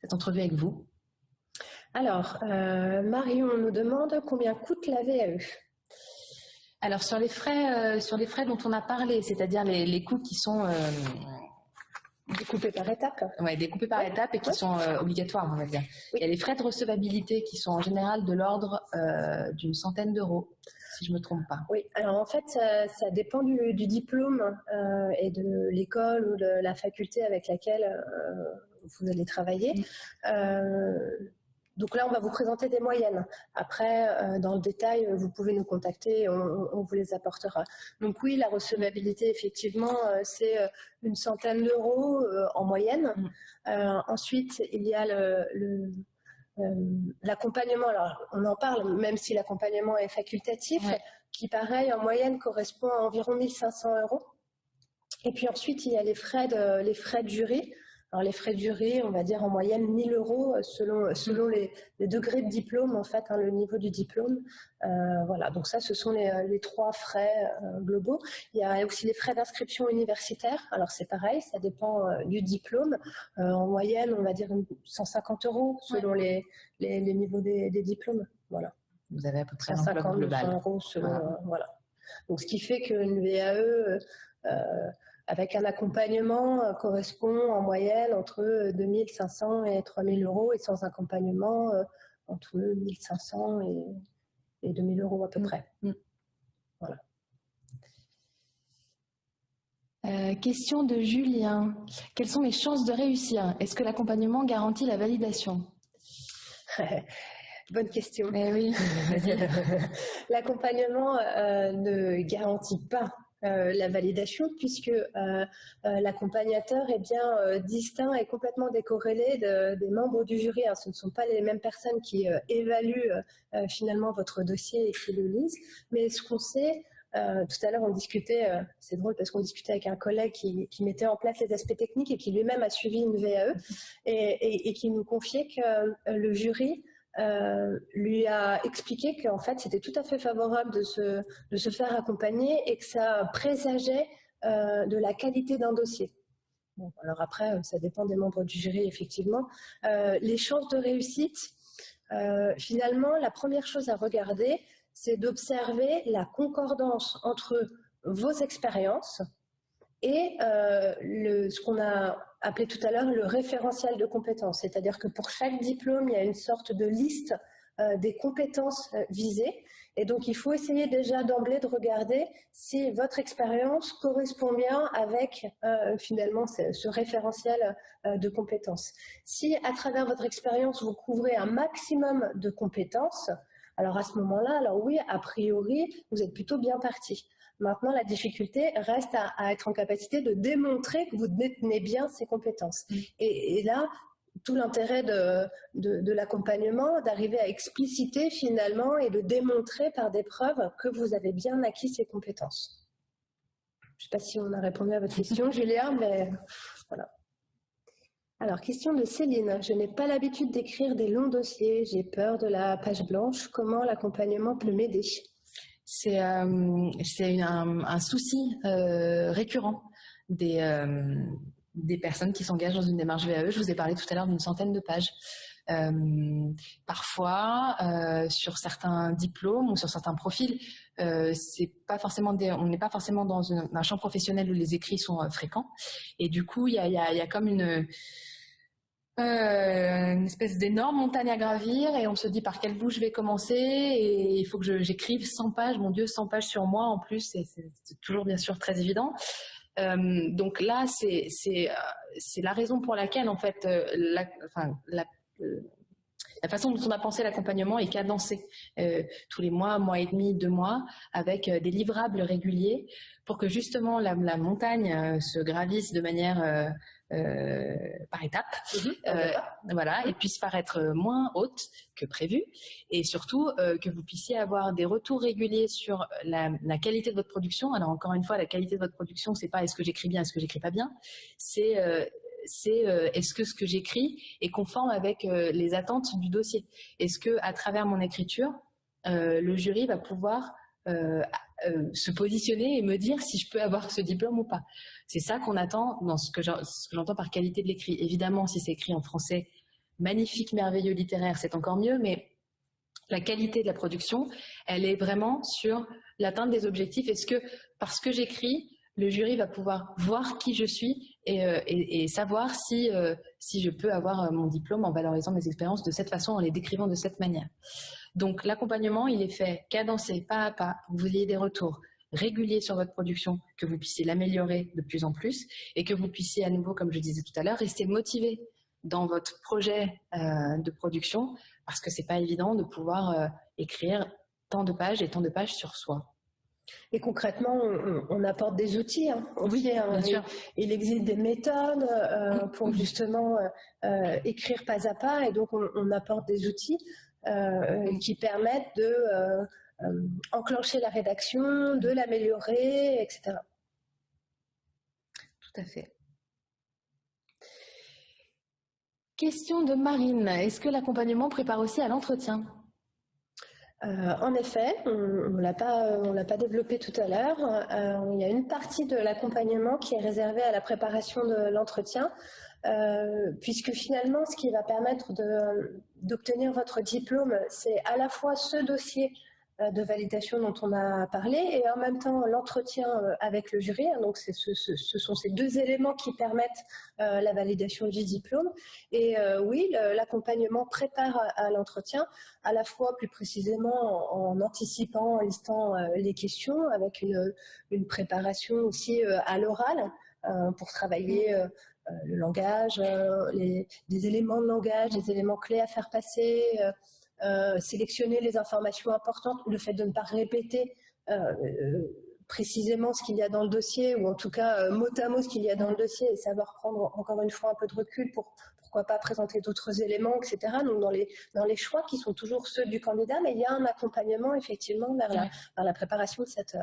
cette entrevue avec vous. Alors, euh, Marion nous demande combien coûte la VAE Alors, sur les frais, sur les frais dont on a parlé, c'est-à-dire les, coûts qui sont Découpés par étapes Oui, découpés par étapes et qui sont obligatoires, on va dire. Il y a les frais de recevabilité qui sont en général de l'ordre d'une centaine d'euros si je ne me trompe pas. Oui, alors en fait, ça, dépend du, diplôme euh, et de l'école ou de la faculté avec laquelle euh, vous allez travailler. Mm. Euh, donc là, on va vous présenter des moyennes. Après, dans le détail, vous pouvez nous contacter, on, on vous les apportera. Donc oui, la recevabilité, effectivement, c'est une centaine d'euros en moyenne. Mm. ensuite, il y a le euh, l'accompagnement, alors on en parle, même si l'accompagnement est facultatif, qui pareil en moyenne correspond à environ 1500 euros. Et puis ensuite, il y a les frais de, les frais de jury. Alors les frais de jury, on va dire en moyenne 1000 euros euh, selon, selon les, degrés de diplôme, en fait, hein, le niveau du diplôme. Euh, voilà, donc ça, ce sont les, les trois frais euh, globaux. Il y a aussi les frais d'inscription universitaire. Alors c'est pareil, ça dépend du diplôme. en moyenne, on va dire 150 euros selon les, les, niveaux des, diplômes. Voilà. Vous avez à peu près 150 euros selon, voilà. Donc ce qui fait qu'une VAE avec un accompagnement euh, correspond en moyenne entre 2500 et 3000 euros et sans accompagnement euh, entre 1500 et, et 2000 euros à peu mm. près. Mm. Voilà. Euh, question de Julien. Quelles sont les chances de réussir? Est-ce que l'accompagnement garantit la validation? [laughs] Bonne question. Eh oui. [laughs] L'accompagnement ne garantit pas euh, la validation puisque euh, euh, l'accompagnateur est bien distinct et complètement décorrélé des membres du jury. Hein. Ce ne sont pas les mêmes personnes qui évaluent finalement votre dossier et qui le lisent, mais ce qu'on sait, tout à l'heure, on discutait, c'est drôle parce qu'on discutait avec un collègue qui, mettait en place les aspects techniques et qui lui-même a suivi une VAE et qui nous confiait que le jury lui a expliqué qu'en fait c'était tout à fait favorable de se, de se faire accompagner et que ça présageait de la qualité d'un dossier. Bon, alors après, ça dépend des membres du jury, effectivement. les chances de réussite, finalement, la première chose à regarder, c'est d'observer la concordance entre vos expériences et le, ce qu'on a appelé tout à l'heure le référentiel de compétences. C'est-à-dire que pour chaque diplôme, il y a une sorte de liste des compétences visées. Et donc, il faut essayer déjà d'emblée de regarder si votre expérience correspond bien avec finalement ce, référentiel de compétences. Si à travers votre expérience, vous couvrez un maximum de compétences, alors à ce moment-là, alors oui, a priori, vous êtes plutôt bien parti. Maintenant, la difficulté reste à, être en capacité de démontrer que vous détenez bien ces compétences. Mm. Et, là, tout l'intérêt de, de, l'accompagnement, d'arriver à expliciter finalement et de démontrer par des preuves que vous avez bien acquis ces compétences. Je ne sais pas si on a répondu à votre question, [laughs] Julia, mais voilà. Alors, question de Céline. Je n'ai pas l'habitude d'écrire des longs dossiers. J'ai peur de la page blanche. Comment l'accompagnement peut m'aider? C'est euh, un, souci euh, récurrent des, euh, des personnes qui s'engagent dans une démarche VAE. Je vous ai parlé tout à l'heure d'une centaine de pages. parfois, sur certains diplômes ou sur certains profils, c'est pas forcément on n'est pas forcément dans un champ professionnel où les écrits sont fréquents. Et du coup, il y a, y a, comme une euh, une espèce d'énorme montagne à gravir et on se dit par quel bout je vais commencer et il faut que j'écrive 100 pages, mon Dieu, 100 pages sur moi en plus, c'est toujours bien sûr très évident. Euh, donc là, c'est la raison pour laquelle en fait, euh, la, façon dont on a pensé l'accompagnement est cadencé euh, tous les mois, mois et demi, deux mois, avec des livrables réguliers pour que justement la montagne se gravisse de manière euh, par étapes, mhm. euh, voilà, et puisse paraître moins haute que prévu, et surtout euh, que vous puissiez avoir des retours réguliers sur la, qualité de votre production. Alors encore une fois, la qualité de votre production, c'est pas est-ce que j'écris bien, est-ce que j'écris pas bien, c'est c'est est-ce que ce que j'écris est conforme avec les attentes du dossier. Est-ce que à travers mon écriture, le jury va pouvoir se positionner et me dire si je peux avoir ce diplôme ou pas. C'est ça qu'on attend dans ce que j'entends par qualité de l'écrit. Évidemment, si c'est écrit en français, magnifique, merveilleux, littéraire, c'est encore mieux, mais la qualité de la production, elle est vraiment sur l'atteinte des objectifs. Est-ce que, parce que j'écris, le jury va pouvoir voir qui je suis et, euh, savoir si, euh, je peux avoir euh, mon diplôme en valorisant mes expériences de cette façon, en les décrivant de cette manière? Donc l'accompagnement, il est fait cadencé, pas à pas, vous ayez des retours régulier sur votre production, que vous puissiez l'améliorer de plus en plus et que vous puissiez à nouveau, comme je disais tout à l'heure, rester motivé dans votre projet euh, de production parce que c'est pas évident de pouvoir euh, écrire tant de pages et tant de pages sur soi. Et concrètement, on, apporte des outils. Hein, oui, hein, il, existe des méthodes euh, pour justement écrire pas à pas, et donc on apporte des outils qui permettent de euh, enclencher la rédaction, de l'améliorer, etc. Tout à fait. Question de Marine. Est-ce que l'accompagnement prépare aussi à l'entretien? Euh, en effet, on ne l'a pas, développé tout à l'heure. Euh, il y a une partie de l'accompagnement qui est réservée à la préparation de l'entretien, puisque finalement, ce qui va permettre d'obtenir votre diplôme, c'est à la fois ce dossier euh, de validation dont on a parlé et en même temps l'entretien euh, avec le jury. Donc ce, sont ces deux éléments qui permettent euh, la validation du diplôme. Et oui, l'accompagnement prépare à, l'entretien, à la fois plus précisément en, anticipant, en listant les questions, avec une préparation aussi à l'oral pour travailler le langage, les, les, éléments de langage, les éléments clés à faire passer, euh, sélectionner les informations importantes, le fait de ne pas répéter euh, euh, précisément ce qu'il y a dans le dossier, ou en tout cas mot à mot ce qu'il y a dans le dossier, et savoir prendre encore une fois un peu de recul pour pourquoi pas présenter d'autres éléments, etc. Donc dans les, dans les choix qui sont toujours ceux du candidat, mais il y a un accompagnement effectivement vers, la, vers la préparation de, cette,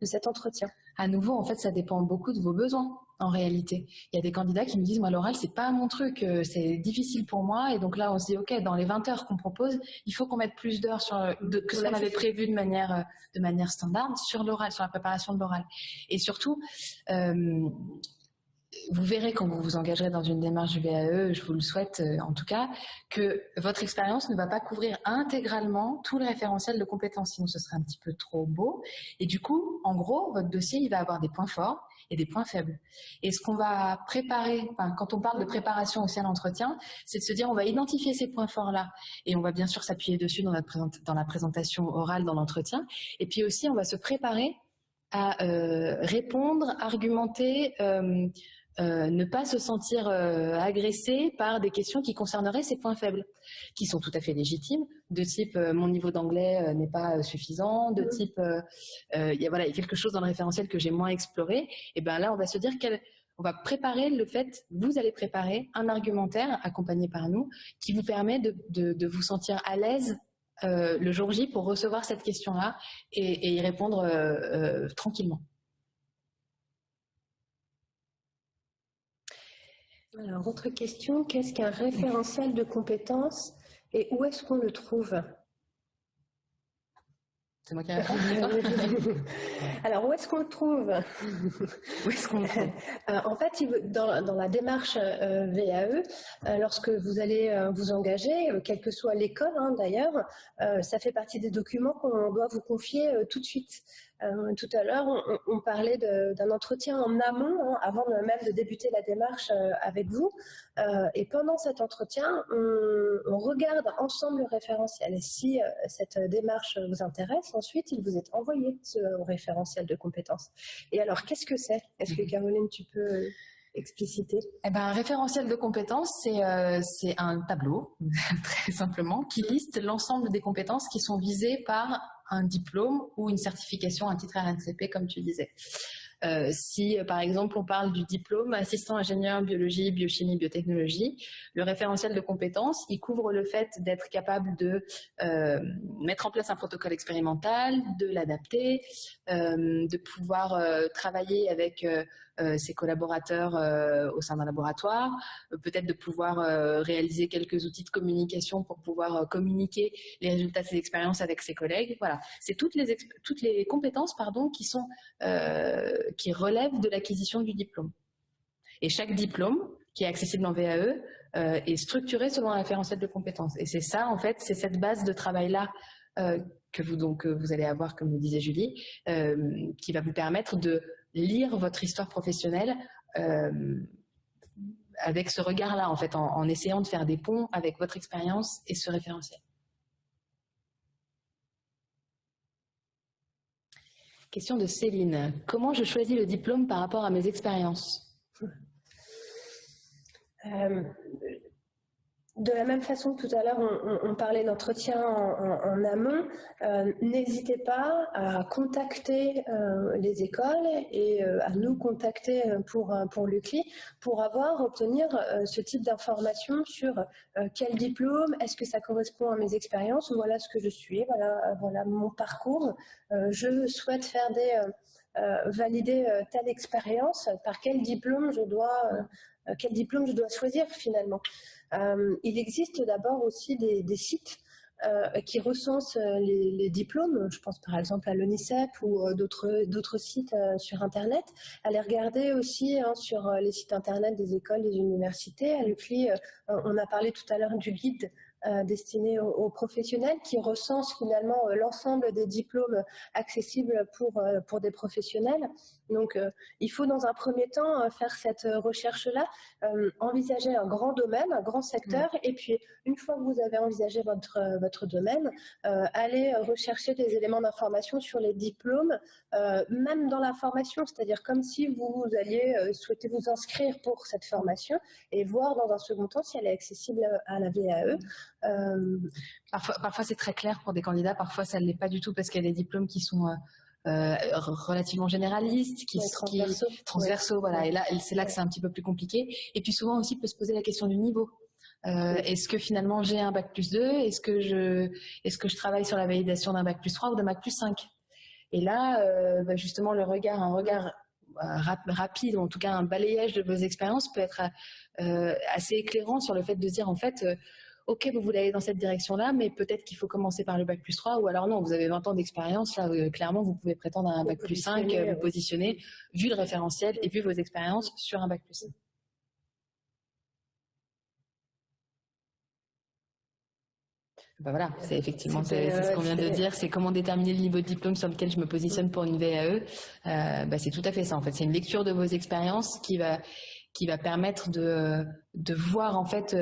de cet entretien. À nouveau, en fait, ça dépend beaucoup de vos besoins. En réalité. Il y a des candidats qui me disent, moi, l'oral, c'est pas mon truc, euh, c'est difficile pour moi. Et donc là, on se dit, OK, dans les 20 heures qu'on propose, il faut qu'on mette plus d'heures sur que ce qu'on avait prévu de manière, euh, de manière standard sur l'oral, sur la préparation de l'oral. Et surtout, euh, vous verrez quand vous vous engagerez dans une démarche du VAE, je vous le souhaite euh, en tout cas, que votre expérience ne va pas couvrir intégralement tout le référentiel de compétences, sinon ce serait un petit peu trop beau. Et du coup, en gros, votre dossier, il va avoir des points forts et des points faibles. Et ce qu'on va préparer, quand on parle de préparation aussi à l'entretien, c'est de se dire on va identifier ces points forts-là et on va bien sûr s'appuyer dessus dans, la présentation orale dans l'entretien. Et puis aussi, on va se préparer à euh, répondre, argumenter, euh, euh, ne pas se sentir euh, agressé par des questions qui concerneraient ses points faibles, qui sont tout à fait légitimes, de type euh, mon niveau d'anglais n'est pas suffisant, de type il y a voilà quelque chose dans le référentiel que j'ai moins exploré. Et ben là on va se dire qu'on va préparer le fait, vous allez préparer un argumentaire accompagné par nous qui vous permet de, vous sentir à l'aise le jour J pour recevoir cette question-là et, et, y répondre tranquillement. Alors, autre question, qu'est-ce qu'un référentiel de compétences et où est-ce qu'on le trouve? C'est moi qui réponds. [laughs] Alors, où est-ce qu'on le trouve? [laughs] Où est-ce qu'on le trouve? Euh, En fait, dans, dans la démarche euh, VAE, euh, lorsque vous allez vous engager, quelle que soit l'école hein, d'ailleurs, ça fait partie des documents qu'on doit vous confier tout de suite. Euh, tout à l'heure, on, parlait d'un entretien en amont, hein, avant même de débuter la démarche euh, avec vous. Euh, et pendant cet entretien, on, regarde ensemble le référentiel. Et si cette démarche vous intéresse, ensuite, il vous est envoyé ce référentiel de compétences. Et alors, qu'est-ce que c'est? Est-ce que. Caroline, tu peux expliciter? Eh ben, Un référentiel de compétences, c'est un tableau, [laughs] très simplement, qui liste l'ensemble des compétences qui sont visées par un diplôme ou une certification, un titre RNCP, comme tu disais. Euh, si, euh, par exemple, on parle du diplôme assistant ingénieur biologie, biochimie, biotechnologie, le référentiel de compétences, il couvre le fait d'être capable de euh, mettre en place un protocole expérimental, de l'adapter, de pouvoir travailler avec ses collaborateurs au sein d'un laboratoire, peut-être de pouvoir réaliser quelques outils de communication pour pouvoir communiquer les résultats de ses expériences avec ses collègues. Voilà, c'est toutes les, toutes les compétences pardon, qui sont qui relève de l'acquisition du diplôme. Et chaque diplôme qui est accessible en VAE euh, est structuré selon un référentiel de compétences. Et c'est ça, en fait, c'est cette base de travail-là euh, que vous donc vous allez avoir, comme le disait Julie, euh, qui va vous permettre de lire votre histoire professionnelle avec ce regard-là, en fait, en essayant de faire des ponts avec votre expérience et ce référentiel. Question de Céline. Comment je choisis le diplôme par rapport à mes expériences? Euh, de la même façon que tout à l'heure, on, parlait d'entretien en, amont, euh, n'hésitez pas à contacter euh, les écoles et euh, à nous contacter pour, l'UCLI pour avoir, obtenir ce type d'informations sur quel diplôme, est-ce que ça correspond à mes expériences, voilà ce que je suis, voilà, voilà mon parcours. je souhaite faire des... valider telle expérience, par quel diplôme je dois, quel diplôme je dois choisir finalement. Euh, il existe d'abord aussi des, sites euh, qui recensent euh, les, diplômes, je pense par exemple à l'ONICEP ou d'autres sites sur Internet, les regarder aussi hein, sur les sites Internet des écoles, des universités. À l'UCLI, on a parlé tout à l'heure du guide destiné aux, professionnels qui recense finalement l'ensemble des diplômes accessibles pour des professionnels. Donc, euh, il faut dans un premier temps euh, faire cette euh, recherche-là, envisager un grand domaine, un grand secteur, mm. et puis une fois que vous avez envisagé votre, votre domaine, aller rechercher des éléments d'information sur les diplômes, même dans la formation, c'est-à-dire comme si vous alliez souhaiter vous inscrire pour cette formation et voir dans un second temps si elle est accessible à la VAE. parfois, parfois c'est très clair pour des candidats, parfois ça ne l'est pas du tout parce qu'il y a des diplômes qui sont euh, relativement généraliste, qui, transversaux, transversaux voilà. Et là, c'est là que c'est un petit peu plus compliqué. Et puis souvent aussi, peut se poser la question du niveau. Euh, est-ce que finalement j'ai un bac plus 2 Est-ce que je est-ce que je travaille sur la validation d'un bac plus 3 ou d'un bac plus 5 Et là, euh, bah, justement, le regard, un regard rapide, ou en tout cas un balayage de vos expériences peut être assez éclairant sur le fait de dire en fait ok, vous voulez aller dans cette direction-là, mais peut-être qu'il faut commencer par le bac plus 3, ou alors non, vous avez 20 ans d'expérience, là, euh, clairement, vous pouvez prétendre à un bac plus 5, euh, vous positionner, vu le référentiel et vu vos expériences sur un bac plus 5. Ben voilà, c'est effectivement c'est ce qu'on vient de dire, c'est comment déterminer le niveau de diplôme sur lequel je me positionne pour une VAE. Euh, ben c'est tout à fait ça en fait, c'est une lecture de vos expériences qui va qui va permettre de de voir en fait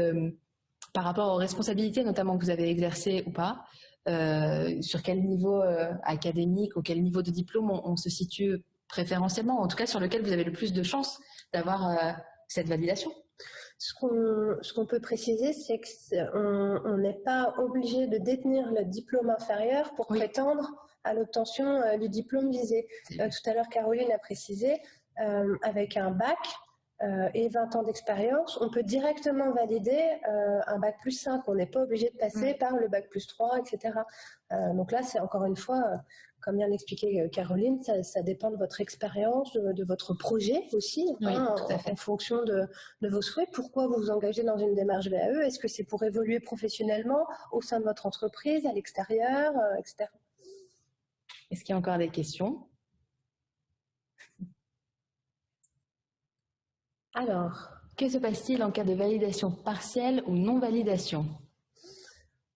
par rapport aux responsabilités notamment que vous avez exercées ou pas, euh, sur quel niveau euh, académique ou quel niveau de diplôme on, se situe préférentiellement, en tout cas sur lequel vous avez le plus de chances d'avoir euh, cette validation? Ce qu'on peut préciser, c'est qu'on n'est pas obligé de détenir le diplôme inférieur pour prétendre à l'obtention du diplôme visé. tout à l'heure, Caroline a précisé, avec un bac, euh, et 20 ans d'expérience, on peut directement valider euh, un bac plus 5. On n'est pas obligé de passer mm. par le bac plus 3, etc. Euh, donc là, c'est encore une fois, comme vient d'expliquer Caroline, ça, dépend de votre expérience, de, votre projet aussi, hein, en, fonction de, de, vos souhaits. Pourquoi vous vous engagez dans une démarche VAE Est-ce que c'est pour évoluer professionnellement au sein de votre entreprise, à l'extérieur, etc. Est-ce qu'il y a encore des questions? Alors, que se passe-t-il en cas de validation partielle ou non-validation?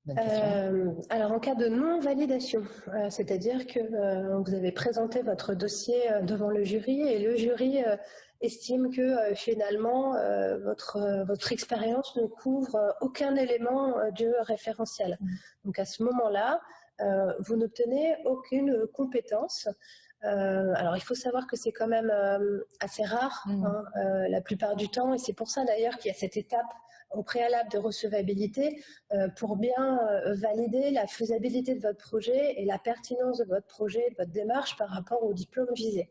Euh, alors en cas de non-validation, euh, c'est-à-dire que euh, vous avez présenté votre dossier devant le jury et le jury estime que finalement votre, votre expérience ne couvre aucun élément du référentiel. Mmh. Donc à ce moment-là, vous n'obtenez aucune compétence euh, alors, il faut savoir que c'est quand même euh, assez rare mmh. hein, euh, la plupart du temps, et c'est pour ça d'ailleurs qu'il y a cette étape au préalable de recevabilité pour bien valider la faisabilité de votre projet et la pertinence de votre projet, de votre démarche par rapport au diplôme visé.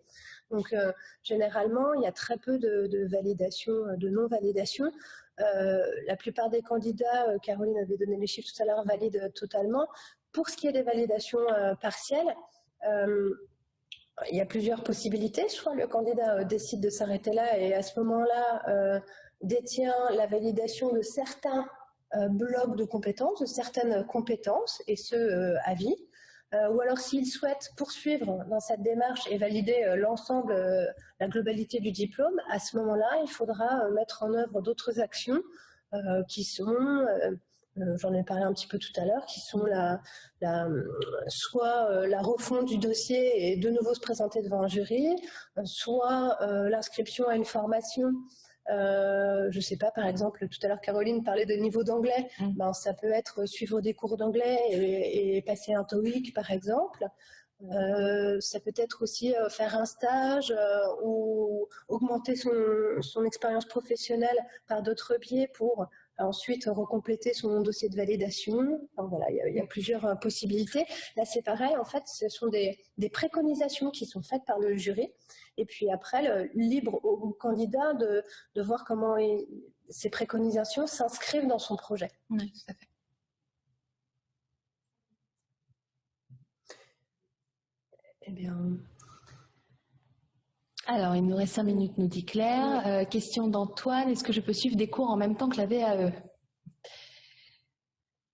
Donc, généralement, il y a très peu de, de validation, de non-validation. la plupart des candidats, Caroline avait donné les chiffres tout à l'heure, valident totalement. Pour ce qui est des validations partielles, il y a plusieurs possibilités. Soit le candidat euh, décide de s'arrêter là et à ce moment-là euh, détient la validation de certains euh, blocs de compétences, de certaines compétences, et ce, à vie. ou alors s'il souhaite poursuivre dans cette démarche et valider l'ensemble, la globalité du diplôme, à ce moment-là, il faudra mettre en œuvre d'autres actions qui sont euh, j'en ai parlé un petit peu tout à l'heure, qui sont la, soit euh, la refonte du dossier et de nouveau se présenter devant un jury, euh, soit l'inscription à une formation je ne sais pas, par exemple, tout à l'heure Caroline parlait de niveau d'anglais. Mmh. Ben, ça peut être suivre des cours d'anglais et, passer un TOEIC, par exemple. ça peut être aussi faire un stage ou augmenter son, son expérience professionnelle par d'autres biais pour ensuite recompléter son dossier de validation. voilà, il y, a, plusieurs euh, possibilités. Là, c'est pareil, en fait, ce sont des, préconisations qui sont faites par le jury. Et puis après, le, libre au, candidat de, voir comment ces préconisations s'inscrivent dans son projet. Oui, tout à fait. Eh bien, alors, il nous reste cinq minutes, nous dit Claire. Euh, question d'Antoine, est-ce que je peux suivre des cours en même temps que la VAE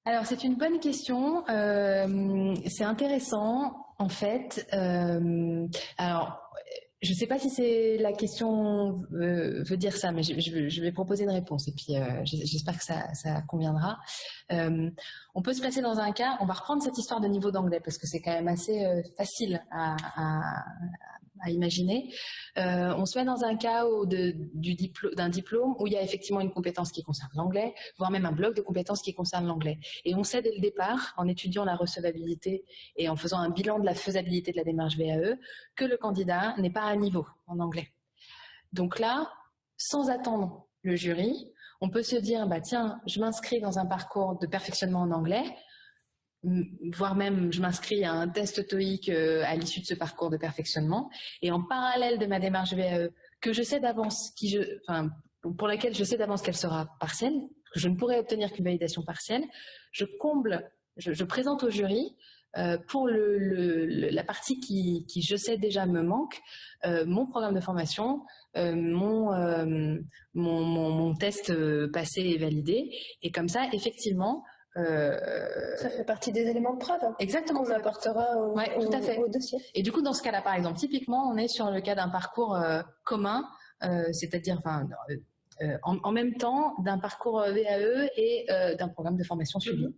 Alors, c'est une bonne question. Euh, c'est intéressant, en fait. Euh, alors, je ne sais pas si c'est la question veut dire ça, mais je, vais proposer une réponse et puis j'espère que ça, conviendra. on peut se placer dans un cas, on va reprendre cette histoire de niveau d'anglais parce que c'est quand même assez facile à, à imaginer. Euh, on se met dans un cas d'un diplôme où il y a effectivement une compétence qui concerne l'anglais, voire même un bloc de compétences qui concerne l'anglais. Et on sait dès le départ, en étudiant la recevabilité et en faisant un bilan de la faisabilité de la démarche VAE, que le candidat n'est pas à niveau en anglais. Donc là, sans attendre le jury, on peut se dire, bah tiens, je m'inscris dans un parcours de perfectionnement en anglais, voire même je m'inscris à un test TOEIC euh, à l'issue de ce parcours de perfectionnement. Et en parallèle de ma démarche VAE, que je sais d'avance, qui je, enfin, pour laquelle je sais d'avance qu'elle sera partielle, que je ne pourrai obtenir qu'une validation partielle, je comble, je, présente au jury pour la partie qui, je sais déjà me manque, mon programme de formation, mon, mon, mon, test passé et validé. Et comme ça, effectivement, ça fait partie des éléments de preuve. Exactement. On apportera au, tout à fait. au, dossier. Et du coup, dans ce cas-là, par exemple, typiquement, on est sur le cas d'un parcours commun, c'est-à-dire, enfin, euh, en, même temps d'un parcours euh, VAE et euh, d'un programme de formation suivi. Mhm.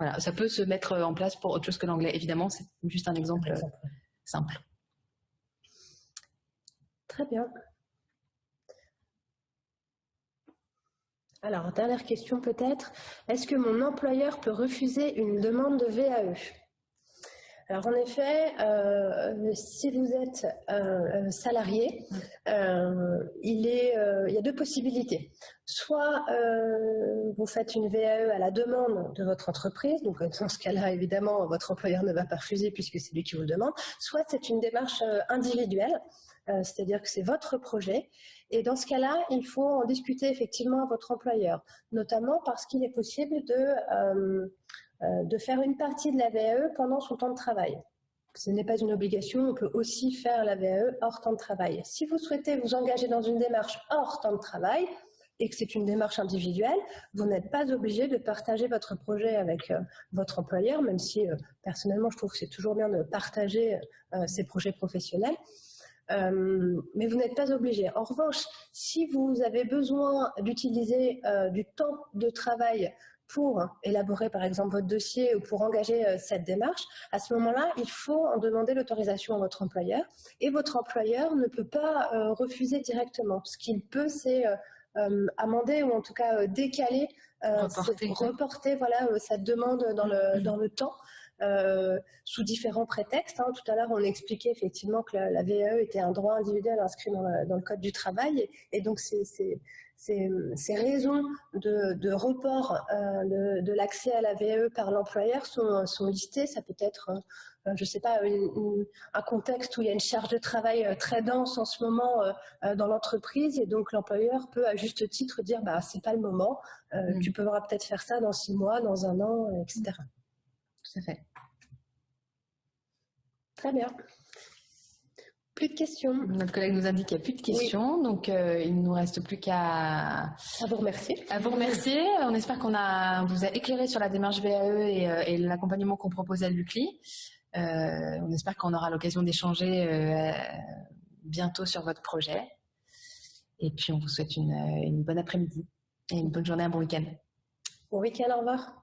Voilà, ça peut se mettre en place pour autre chose que l'anglais. Évidemment, c'est juste un exemple, simple. Très bien. Alors, dernière question peut-être. Est-ce que mon employeur peut refuser une demande de VAE alors en effet, euh, si vous êtes euh, salarié, euh, il, y a deux possibilités. Soit vous faites une VAE à la demande de votre entreprise, donc dans ce cas-là, évidemment, votre employeur ne va pas refuser puisque c'est lui qui vous le demande. Soit c'est une démarche individuelle, c'est-à-dire que c'est votre projet. Et dans ce cas-là, il faut en discuter effectivement à votre employeur, notamment parce qu'il est possible de euh, de faire une partie de la VAE pendant son temps de travail. Ce n'est pas une obligation, on peut aussi faire la VAE hors temps de travail. Si vous souhaitez vous engager dans une démarche hors temps de travail, et que c'est une démarche individuelle, vous n'êtes pas obligé de partager votre projet avec euh, votre employeur, même si euh, personnellement je trouve que c'est toujours bien de partager ses projets professionnels. Mais vous n'êtes pas obligé. En revanche, si vous avez besoin d'utiliser du temps de travail pour élaborer par exemple votre dossier ou pour engager euh, cette démarche, à ce moment-là, il faut en demander l'autorisation à votre employeur et votre employeur ne peut pas euh, refuser directement. Ce qu'il peut, c'est euh, amender ou en tout cas décaler, reporter, voilà, cette demande dans le, mm-hmm. dans le temps. Sous différents prétextes. Hein. Tout à l'heure, on expliquait effectivement que la, VAE était un droit individuel inscrit dans le, Code du travail. et donc, ces, raisons de, report euh, de, l'accès à la VAE par l'employeur sont, listées. Ça peut être, euh, je ne sais pas, un contexte où il y a une charge de travail euh, très dense en ce moment dans l'entreprise et donc l'employeur peut à juste titre dire bah c'est pas le moment, mmh. tu pourras peut-être faire ça dans six mois, dans un an, etc. Tout à fait. Très bien. Plus de questions. Notre collègue nous indique qu'il n'y a plus de questions, donc euh, il ne nous reste plus qu'à à vous remercier. À vous remercier. On espère qu'on a vous a éclairé sur la démarche VAE et, euh, et l'accompagnement qu'on propose à l'UCLI. Euh, on espère qu'on aura l'occasion d'échanger bientôt sur votre projet. Et puis on vous souhaite une, une bonne après-midi et une bonne journée, un bon week-end. Bon week-end, au revoir.